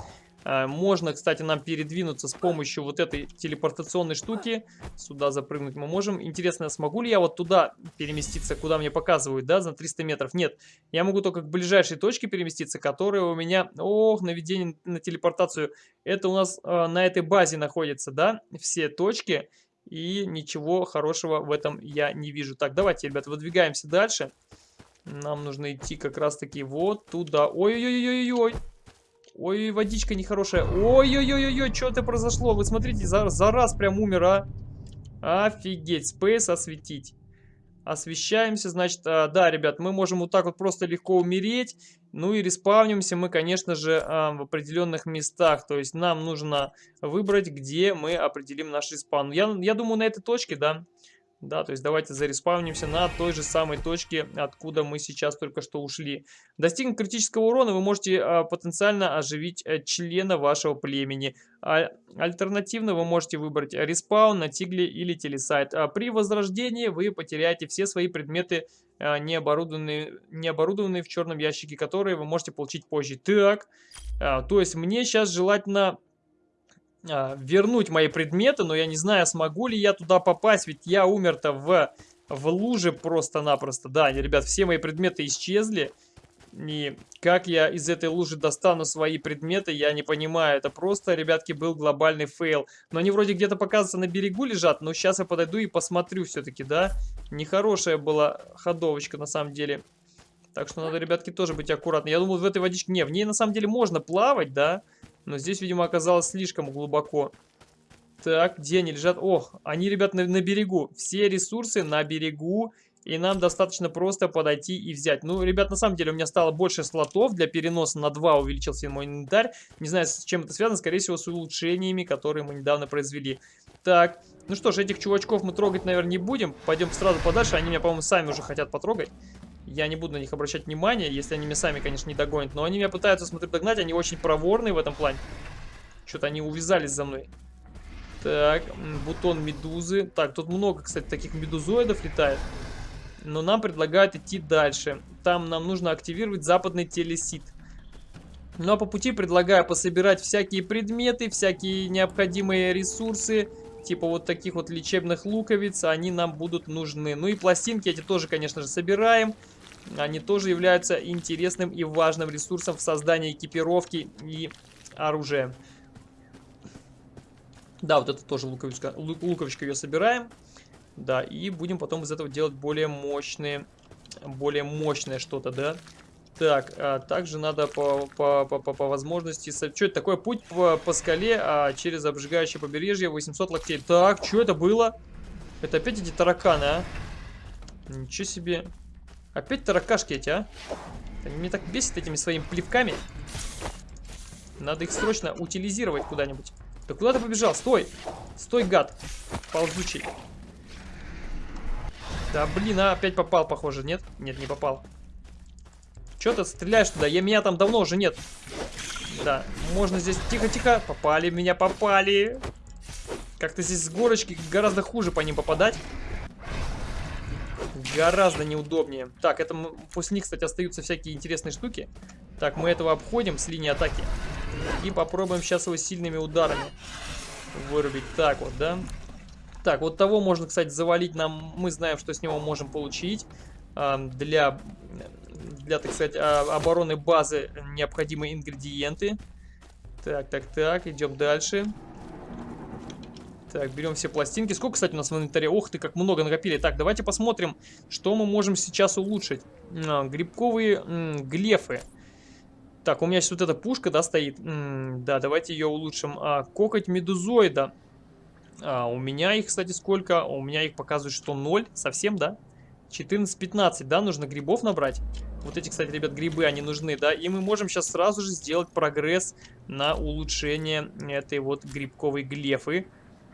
Э, можно, кстати, нам передвинуться с помощью вот этой телепортационной штуки. Сюда запрыгнуть мы можем. Интересно, смогу ли я вот туда переместиться, куда мне показывают, да, за 300 метров? Нет, я могу только к ближайшей точке переместиться, которая у меня... Ох, наведение на телепортацию. Это у нас э, на этой базе находится, да, все точки. И ничего хорошего в этом я не вижу. Так, давайте, ребят, выдвигаемся дальше. Нам нужно идти как раз-таки вот туда. Ой-ой-ой-ой-ой. Ой, водичка нехорошая. Ой-ой-ой-ой, что это произошло? Вы смотрите, за, за раз прям умер, а. Офигеть, спейс осветить. Освещаемся, значит, а, да, ребят, мы можем вот так вот просто легко умереть. Ну и респавнимся мы, конечно же, а, в определенных местах. То есть нам нужно выбрать, где мы определим наш респаун. Я, я думаю, на этой точке, да, да, то есть давайте зареспавнимся на той же самой точке, откуда мы сейчас только что ушли. Достигнув критического урона, вы можете а, потенциально оживить а, члена вашего племени. А, альтернативно вы можете выбрать респаун на тигле или телесайт. А при возрождении вы потеряете все свои предметы, а, не, оборудованные, не оборудованные в черном ящике, которые вы можете получить позже. Так, а, то есть мне сейчас желательно а, вернуть мои предметы, но я не знаю, смогу ли я туда попасть, ведь я умер-то в, в луже просто-напросто. Да, ребят, все мои предметы исчезли. И как я из этой лужи достану свои предметы, я не понимаю. Это просто, ребятки, был глобальный фейл. Но они вроде где-то показываются на берегу лежат, но сейчас я подойду и посмотрю все-таки, да? Нехорошая была ходовочка на самом деле. Так что надо, ребятки, тоже быть аккуратны. Я думал, в этой водичке... Не, в ней на самом деле можно плавать? Да. Но здесь, видимо, оказалось слишком глубоко. Так, где они лежат? Ох, они, ребят, на, на берегу. Все ресурсы на берегу. И нам достаточно просто подойти и взять. Ну, ребят, на самом деле у меня стало больше слотов. Для переноса на 2 увеличился мой инвентарь. Не знаю, с чем это связано. Скорее всего, с улучшениями, которые мы недавно произвели. Так, ну что ж, этих чувачков мы трогать, наверное, не будем. Пойдем сразу подальше. Они меня, по-моему, сами уже хотят потрогать. Я не буду на них обращать внимания, если они меня сами, конечно, не догонят. Но они меня пытаются, смотрю, догнать. Они очень проворные в этом плане. Что-то они увязались за мной. Так, бутон медузы. Так, тут много, кстати, таких медузоидов летает. Но нам предлагают идти дальше. Там нам нужно активировать западный телесит. Ну а по пути предлагаю пособирать всякие предметы, всякие необходимые ресурсы. Типа вот таких вот лечебных луковиц, они нам будут нужны. Ну и пластинки эти тоже, конечно же, собираем они тоже являются интересным и важным ресурсом в создании экипировки и оружия. Да, вот это тоже луковичка, луковичка ее собираем. Да, и будем потом из этого делать более мощные более мощное что-то, да? Так, а также надо по, по, по, по, по возможности... Что это такое? Путь по, по скале а, через обжигающее побережье 800 локтей. Так, что это было? Это опять эти тараканы, а? Ничего себе. Опять таракашки эти, а? Они меня так бесят этими своими плевками. Надо их срочно утилизировать куда-нибудь. Да куда ты побежал? Стой! Стой, гад! Ползучий. Да блин, а опять попал, похоже, нет? Нет, не попал. Че ты стреляешь туда? Я, меня там давно уже нет. Да, можно здесь... Тихо-тихо. Попали, меня попали. Как-то здесь с горочки гораздо хуже по ним попадать. Гораздо неудобнее. Так, это после них, кстати, остаются всякие интересные штуки. Так, мы этого обходим с линии атаки. И попробуем сейчас его сильными ударами вырубить. Так вот, да? Так, вот того можно, кстати, завалить нам. Мы знаем, что с него можем получить. Для для, так сказать, а, обороны базы необходимые ингредиенты. Так, так, так, идем дальше. Так, берем все пластинки. Сколько, кстати, у нас в инвентаре? Ох ты, как много накопили. Так, давайте посмотрим, что мы можем сейчас улучшить. А, грибковые глефы. Так, у меня сейчас вот эта пушка, да, стоит. М да, давайте ее улучшим. А, кокоть медузоида. А, у меня их, кстати, сколько? У меня их показывает, что 0. Совсем, да? 14-15, да, нужно грибов набрать. Вот эти, кстати, ребят, грибы, они нужны, да. И мы можем сейчас сразу же сделать прогресс на улучшение этой вот грибковой глефы.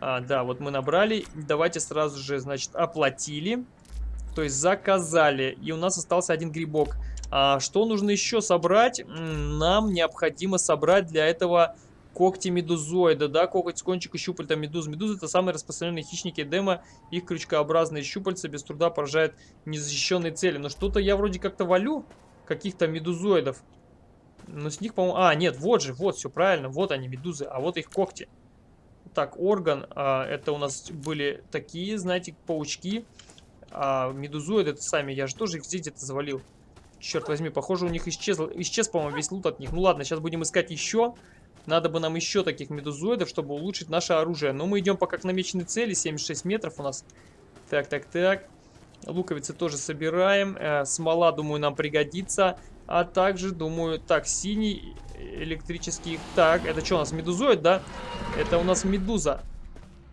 А, да, вот мы набрали. Давайте сразу же, значит, оплатили. То есть заказали. И у нас остался один грибок. А, что нужно еще собрать? Нам необходимо собрать для этого когти медузоида, да, коготь с кончика щупальца медуз. Медузы это самые распространенные хищники дема, их крючкообразные щупальца без труда поражают незащищенные цели. Но что-то я вроде как-то валю каких-то медузоидов. Но с них, по-моему... А, нет, вот же, вот, все правильно, вот они, медузы, а вот их когти. Так, орган, а, это у нас были такие, знаете, паучки. А медузоиды это сами, я же тоже их здесь где-то завалил. Черт возьми, похоже, у них исчез, исчез, по-моему, весь лут от них. Ну ладно, сейчас будем искать еще. Надо бы нам еще таких медузоидов, чтобы улучшить наше оружие. Но мы идем пока к намеченной цели. 76 метров у нас. Так, так, так. Луковицы тоже собираем. Э, смола, думаю, нам пригодится. А также, думаю, так, синий электрический. Так, это что у нас, медузоид, да? Это у нас медуза.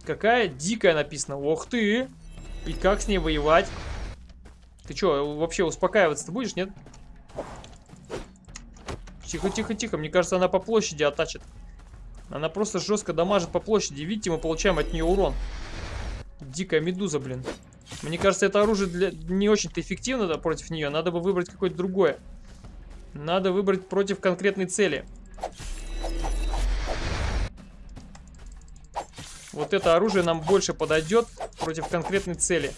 Какая дикая написано. Ох ты! И как с ней воевать? Ты что, вообще успокаиваться-то будешь, нет? Тихо, тихо, тихо. Мне кажется, она по площади оттачит. Она просто жестко дамажит по площади. Видите, мы получаем от нее урон. Дикая медуза, блин. Мне кажется, это оружие для... не очень-то эффективно да, против нее. Надо бы выбрать какое-то другое. Надо выбрать против конкретной цели. Вот это оружие нам больше подойдет против конкретной цели.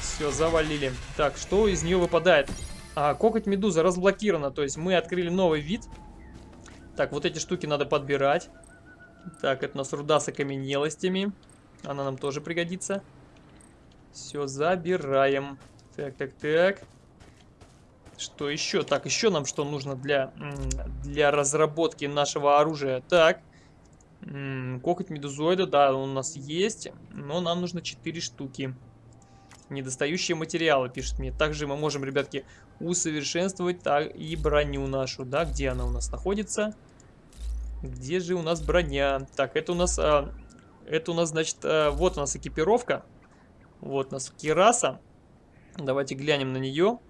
Все, завалили. Так, что из нее выпадает? А, коготь медуза разблокирована, то есть мы открыли новый вид. Так, вот эти штуки надо подбирать. Так, это у нас руда с окаменелостями. Она нам тоже пригодится. Все, забираем. Так, так, так. Что еще? Так, еще нам что нужно для, для разработки нашего оружия? Так. Коготь медузоида, да, он у нас есть. Но нам нужно 4 штуки. Недостающие материалы, пишет мне. Также мы можем, ребятки, усовершенствовать так и броню нашу, да, где она у нас находится. Где же у нас броня? Так, это у нас, а, это у нас, значит, а, вот у нас экипировка. Вот у нас кираса. Давайте глянем на нее.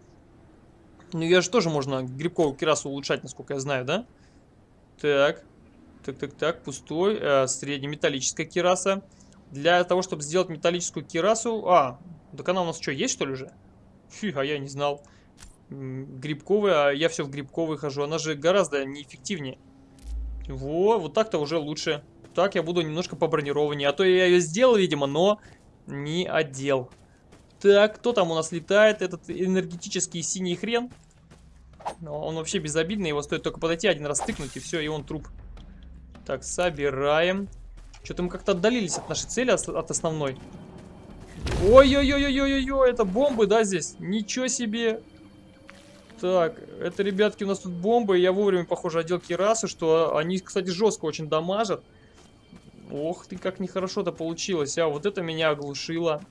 Ну, я же тоже можно грибковую кирасу улучшать, насколько я знаю, да? Так, так, так, так, пустой, э, среднеметаллическая кираса. Для того, чтобы сделать металлическую кирасу... А, так она у нас что, есть что ли уже? Фу, а я не знал. Грибковая, а я все в грибковой хожу. Она же гораздо неэффективнее. Во, вот так-то уже лучше. Так я буду немножко по бронированию. А то я ее сделал, видимо, но не одел. Так, кто там у нас летает? Этот энергетический синий хрен. Он вообще безобидный, его стоит только подойти, один раз тыкнуть, и все, и он труп. Так, собираем. Что-то мы как-то отдалились от нашей цели, от основной. Ой-ой-ой-ой-ой-ой, это бомбы, да, здесь? Ничего себе. Так, это, ребятки, у нас тут бомбы. Я вовремя, похоже, одел кирасы, что они, кстати, жестко очень дамажат. Ох ты, как нехорошо-то получилось. А вот это меня оглушило.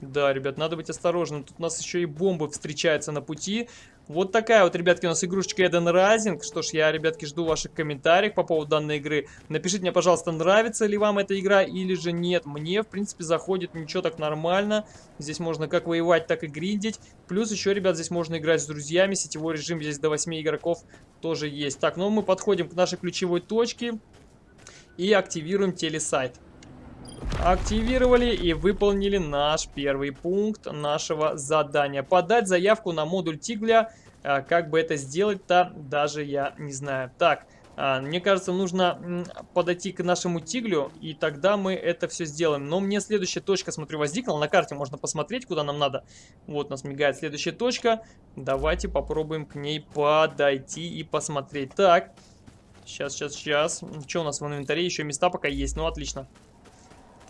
Да, ребят, надо быть осторожным. Тут у нас еще и бомбы встречаются на пути. Вот такая вот, ребятки, у нас игрушечка Eden Rising. Что ж, я, ребятки, жду ваших комментариев по поводу данной игры. Напишите мне, пожалуйста, нравится ли вам эта игра или же нет. Мне, в принципе, заходит ничего так нормально. Здесь можно как воевать, так и гриндить. Плюс еще, ребят, здесь можно играть с друзьями. Сетевой режим здесь до 8 игроков тоже есть. Так, ну мы подходим к нашей ключевой точке и активируем телесайт. Активировали и выполнили наш первый пункт нашего задания. Подать заявку на модуль Тигля. А, как бы это сделать-то, даже я не знаю. Так, а, мне кажется, нужно подойти к нашему Тиглю, и тогда мы это все сделаем. Но мне следующая точка, смотрю, возникла. На карте можно посмотреть, куда нам надо. Вот нас мигает следующая точка. Давайте попробуем к ней подойти и посмотреть. Так, сейчас, сейчас, сейчас. Что у нас в инвентаре? Еще места пока есть. Ну, отлично.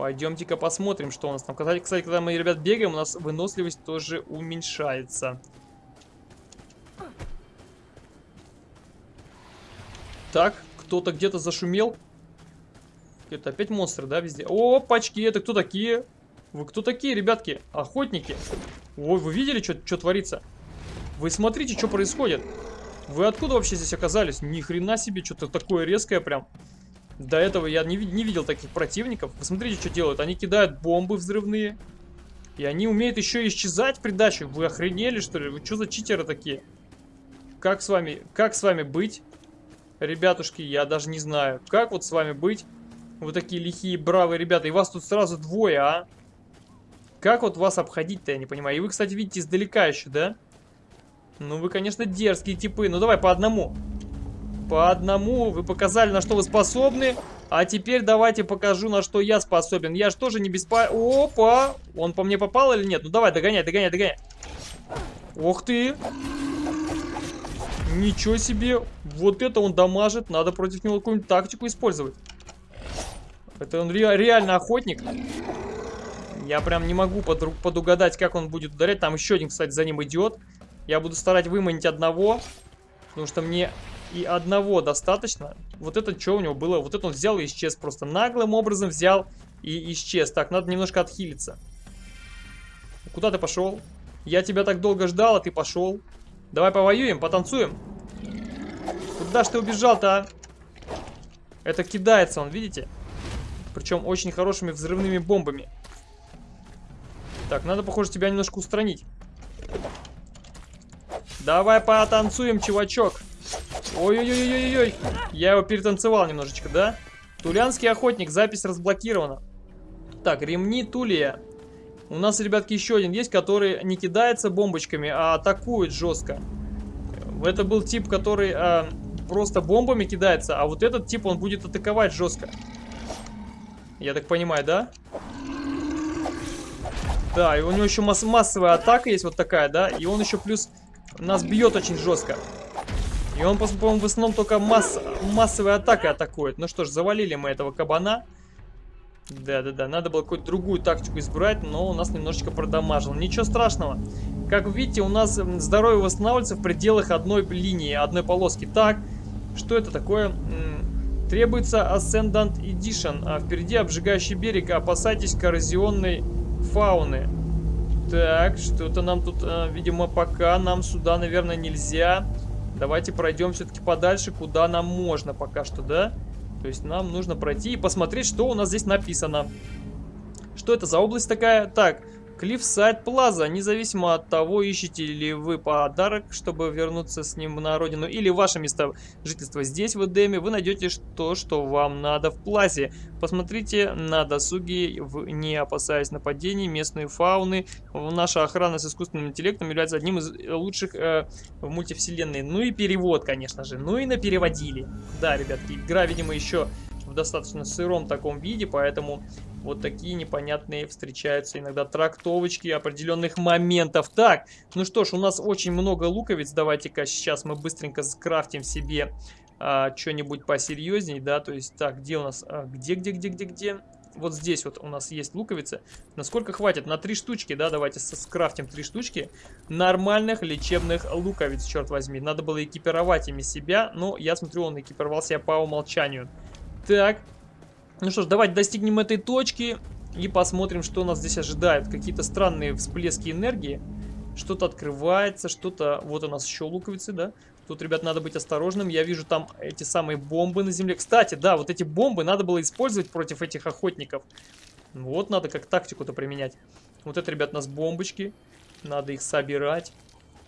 Пойдемте-ка посмотрим, что у нас там. Кстати, когда мы, ребят, бегаем, у нас выносливость тоже уменьшается. Так, кто-то где-то зашумел. Это опять монстры, да, везде? О, пачки, это кто такие? Вы кто такие, ребятки? Охотники? Ой, вы видели, что творится? Вы смотрите, что происходит. Вы откуда вообще здесь оказались? Ни хрена себе, что-то такое резкое прям. До этого я не, не видел таких противников. Посмотрите, что делают. Они кидают бомбы взрывные. И они умеют еще исчезать в придачу. Вы охренели, что ли? Вы что за читеры такие? Как с вами, как с вами быть? Ребятушки, я даже не знаю. Как вот с вами быть? Вы такие лихие, бравые ребята. И вас тут сразу двое, а? Как вот вас обходить-то, я не понимаю. И вы, кстати, видите издалека еще, да? Ну, вы, конечно, дерзкие типы. Ну, давай по одному. По одному вы показали, на что вы способны. А теперь давайте покажу, на что я способен. Я же тоже не беспо... Опа! Он по мне попал или нет? Ну давай, догоняй, догоняй, догоняй. Ух ты! Ничего себе! Вот это он дамажит. Надо против него какую-нибудь тактику использовать. Это он ре реально охотник. Я прям не могу под подугадать, как он будет ударять. Там еще один, кстати, за ним идет. Я буду старать выманить одного. Потому что мне и одного достаточно. Вот это что у него было? Вот это он взял и исчез просто. Наглым образом взял и исчез. Так, надо немножко отхилиться. Куда ты пошел? Я тебя так долго ждал, а ты пошел. Давай повоюем, потанцуем. Куда ж ты убежал-то, а? Это кидается он, видите? Причем очень хорошими взрывными бомбами. Так, надо, похоже, тебя немножко устранить. Давай потанцуем, чувачок. Ой-ой-ой-ой-ой. Я его перетанцевал немножечко, да? Тулянский охотник, запись разблокирована. Так, ремни Тулия. У нас, ребятки, еще один есть, который не кидается бомбочками, а атакует жестко. Это был тип, который а, просто бомбами кидается, а вот этот тип, он будет атаковать жестко. Я так понимаю, да? Да, и у него еще масс массовая атака есть вот такая, да? И он еще плюс нас бьет очень жестко. И он, по-моему, в основном только масс массовой атакой атакует. Ну что ж, завалили мы этого кабана. Да-да-да, надо было какую-то другую тактику избрать, но у нас немножечко продамажил. Ничего страшного. Как видите, у нас здоровье восстанавливается в пределах одной линии, одной полоски. Так, что это такое? Требуется Ascendant Edition, а впереди обжигающий берег. Опасайтесь коррозионной фауны. Так, что-то нам тут, а, видимо, пока нам сюда, наверное, нельзя. Давайте пройдем все-таки подальше, куда нам можно пока что, да? То есть нам нужно пройти и посмотреть, что у нас здесь написано. Что это за область такая? Так, Клиффсайд Плаза. Независимо от того, ищете ли вы подарок, чтобы вернуться с ним на родину, или ваше место жительства здесь, в Эдеме, вы найдете то, что вам надо в Плазе. Посмотрите на досуге, не опасаясь нападений местной фауны. Наша охрана с искусственным интеллектом является одним из лучших э, в мультивселенной. Ну и перевод, конечно же. Ну и напереводили. Да, ребятки, игра, видимо, еще в достаточно сыром таком виде, поэтому вот такие непонятные встречаются иногда трактовочки определенных моментов. Так, ну что ж, у нас очень много луковиц. Давайте-ка сейчас мы быстренько скрафтим себе а, что-нибудь посерьезней, да, то есть, так, где у нас, а, где, где, где, где, где? Вот здесь вот у нас есть луковицы. Насколько хватит? На три штучки, да, давайте скрафтим три штучки нормальных лечебных луковиц, черт возьми. Надо было экипировать ими себя, но я смотрю, он экипировал себя по умолчанию. Так, ну что ж, давайте достигнем этой точки И посмотрим, что нас здесь ожидает. Какие-то странные всплески энергии. Что-то открывается, что-то... Вот у нас еще луковицы, да? Тут, ребят, надо быть осторожным. Я вижу там эти самые бомбы на земле. Кстати, да, вот эти бомбы надо было использовать против этих охотников. Вот надо как тактику-то применять. Вот это, ребят, у нас бомбочки. Надо их собирать.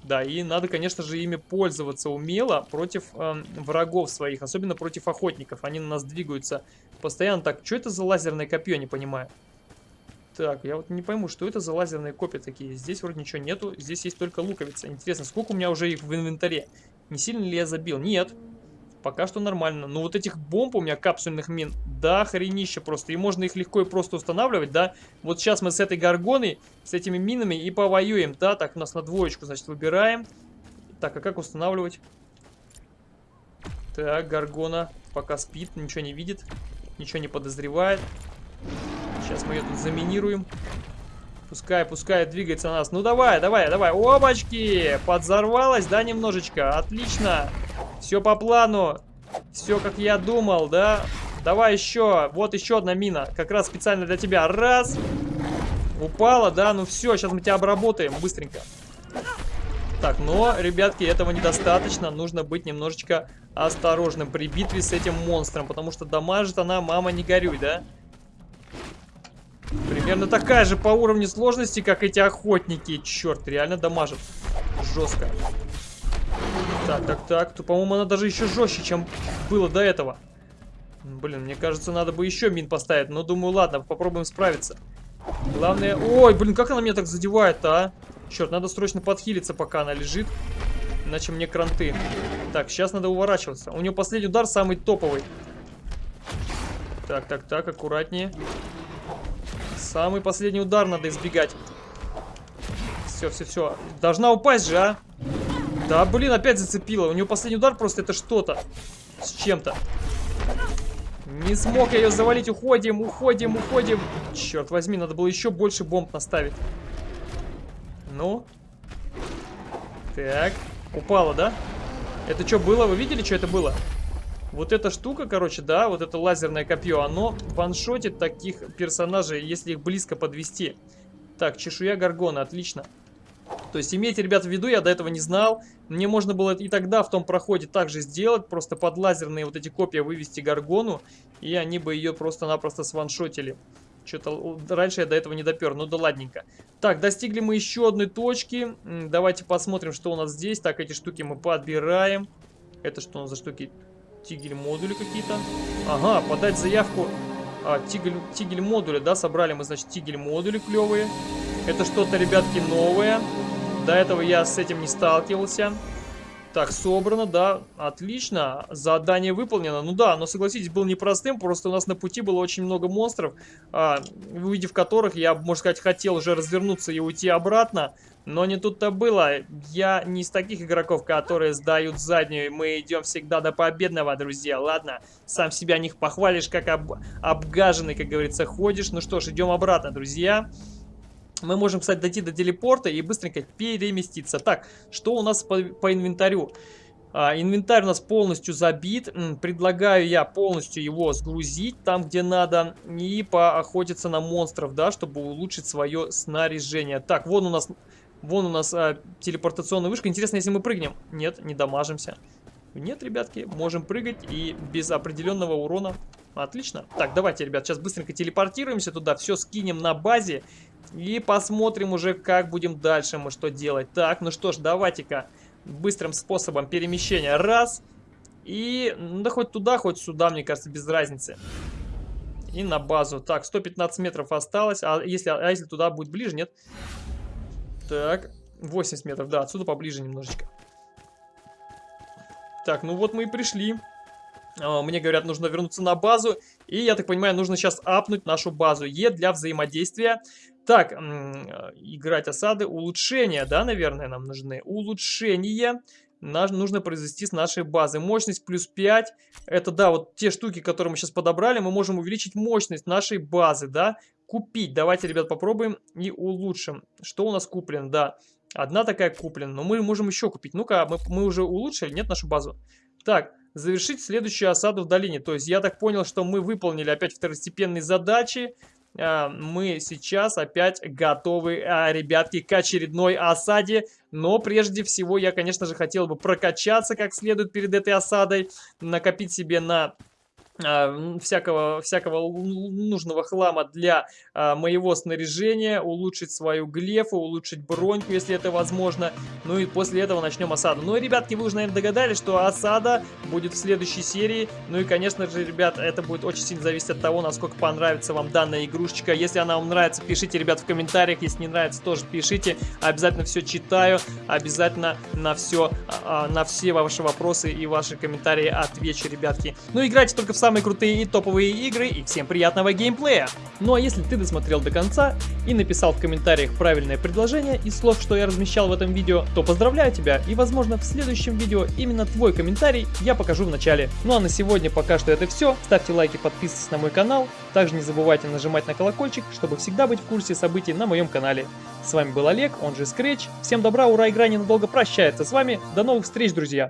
Да, и надо, конечно же, ими пользоваться умело против э, врагов своих, особенно против охотников. Они на нас двигаются постоянно. Так, что это за лазерное копье, не понимаю. Так, я вот не пойму, что это за лазерные копья такие. Здесь вроде ничего нету, здесь есть только луковица. Интересно, сколько у меня уже их в инвентаре? Не сильно ли я забил? Нет. Пока что нормально. Но вот этих бомб у меня, капсульных мин, да, хренище просто. И можно их легко и просто устанавливать, да. Вот сейчас мы с этой горгоной, с этими минами и повоюем, да. Так, у нас на двоечку, значит, выбираем. Так, а как устанавливать? Так, горгона пока спит, ничего не видит, ничего не подозревает. Сейчас мы ее тут заминируем. Пускай, пускай двигается на нас. Ну давай, давай, давай. Обочки! Подзорвалась, да, немножечко? Отлично. Все по плану. Все как я думал, да? Давай еще. Вот еще одна мина. Как раз специально для тебя. Раз. Упала, да? Ну все, сейчас мы тебя обработаем быстренько. Так, но, ребятки, этого недостаточно. Нужно быть немножечко осторожным при битве с этим монстром. Потому что дамажит она, мама, не горюй, да? Примерно такая же по уровню сложности, как эти охотники. Черт, реально дамажит. Жестко. Так, так, так. То, по-моему, она даже еще жестче, чем было до этого. Блин, мне кажется, надо бы еще мин поставить. Но думаю, ладно, попробуем справиться. Главное... Ой, блин, как она меня так задевает-то, а? Черт, надо срочно подхилиться, пока она лежит. Иначе мне кранты. Так, сейчас надо уворачиваться. У нее последний удар самый топовый. Так, так, так, аккуратнее. Самый последний удар надо избегать. Все, все, все. Должна упасть же, а? Да, блин, опять зацепила. У нее последний удар просто это что-то. С чем-то. Не смог я ее завалить. Уходим, уходим, уходим. Черт возьми, надо было еще больше бомб наставить. Ну. Так. Упала, да? Это что было? Вы видели, что это было? Вот эта штука, короче, да, вот это лазерное копье, оно ваншотит таких персонажей, если их близко подвести. Так, чешуя Гаргона, отлично. То есть имейте, ребят, в виду, я до этого не знал. Мне можно было и тогда в том проходе также сделать, просто под лазерные вот эти копья вывести Гаргону, и они бы ее просто-напросто сваншотили. Что-то раньше я до этого не допер, ну да ладненько. Так, достигли мы еще одной точки. Давайте посмотрим, что у нас здесь. Так, эти штуки мы подбираем. Это что у нас за штуки? Тигель модули какие-то. Ага, подать заявку. А, тигель, тигель да, собрали мы, значит, тигель модули клевые. Это что-то, ребятки, новое. До этого я с этим не сталкивался. Так, собрано, да, отлично. Задание выполнено. Ну да, но согласитесь, было непростым, просто у нас на пути было очень много монстров, а, увидев которых я, можно сказать, хотел уже развернуться и уйти обратно. Но не тут-то было. Я не из таких игроков, которые сдают заднюю. Мы идем всегда до победного, друзья. Ладно, сам себя них похвалишь, как об... обгаженный, как говорится, ходишь. Ну что ж, идем обратно, друзья. Мы можем, кстати, дойти до телепорта и быстренько переместиться. Так, что у нас по, по инвентарю? А, инвентарь у нас полностью забит. Предлагаю я полностью его сгрузить там, где надо. И поохотиться на монстров, да, чтобы улучшить свое снаряжение. Так, вон у нас Вон у нас а, телепортационная вышка. Интересно, если мы прыгнем. Нет, не дамажимся. Нет, ребятки, можем прыгать и без определенного урона. Отлично. Так, давайте, ребят, сейчас быстренько телепортируемся туда, все скинем на базе и посмотрим уже, как будем дальше мы что делать. Так, ну что ж, давайте-ка быстрым способом перемещения. Раз. И, ну да хоть туда, хоть сюда, мне кажется, без разницы. И на базу. Так, 115 метров осталось. А если, а если туда будет ближе, нет? Так, 80 метров, да, отсюда поближе немножечко. Так, ну вот мы и пришли. А, мне говорят, нужно вернуться на базу. И, я так понимаю, нужно сейчас апнуть нашу базу Е для взаимодействия. Так, играть осады, улучшения, да, наверное, нам нужны. Улучшения нужно произвести с нашей базы. Мощность плюс 5. Это, да, вот те штуки, которые мы сейчас подобрали, мы можем увеличить мощность нашей базы, да. Купить. Давайте, ребят, попробуем и улучшим. Что у нас куплено? Да, одна такая куплена, но мы можем еще купить. Ну-ка, мы, мы уже улучшили, нет, нашу базу? Так, завершить следующую осаду в долине. То есть я так понял, что мы выполнили опять второстепенные задачи. А, мы сейчас опять готовы, а, ребятки, к очередной осаде. Но прежде всего я, конечно же, хотел бы прокачаться как следует перед этой осадой, накопить себе на всякого, всякого нужного хлама для а, моего снаряжения, улучшить свою глефу, улучшить броньку, если это возможно. Ну и после этого начнем осаду. Ну и, ребятки, вы уже, наверное, догадались, что осада будет в следующей серии. Ну и, конечно же, ребят, это будет очень сильно зависеть от того, насколько понравится вам данная игрушечка. Если она вам нравится, пишите, ребят, в комментариях. Если не нравится, тоже пишите. Обязательно все читаю, обязательно на все, а, на все ваши вопросы и ваши комментарии отвечу, ребятки. Ну, играйте только в самые крутые и топовые игры, и всем приятного геймплея! Ну а если ты досмотрел до конца и написал в комментариях правильное предложение из слов, что я размещал в этом видео, то поздравляю тебя, и возможно в следующем видео именно твой комментарий я покажу в начале. Ну а на сегодня пока что это все, ставьте лайки, подписывайтесь на мой канал, также не забывайте нажимать на колокольчик, чтобы всегда быть в курсе событий на моем канале. С вами был Олег, он же Scratch, всем добра, ура, игра ненадолго прощается с вами, до новых встреч, друзья!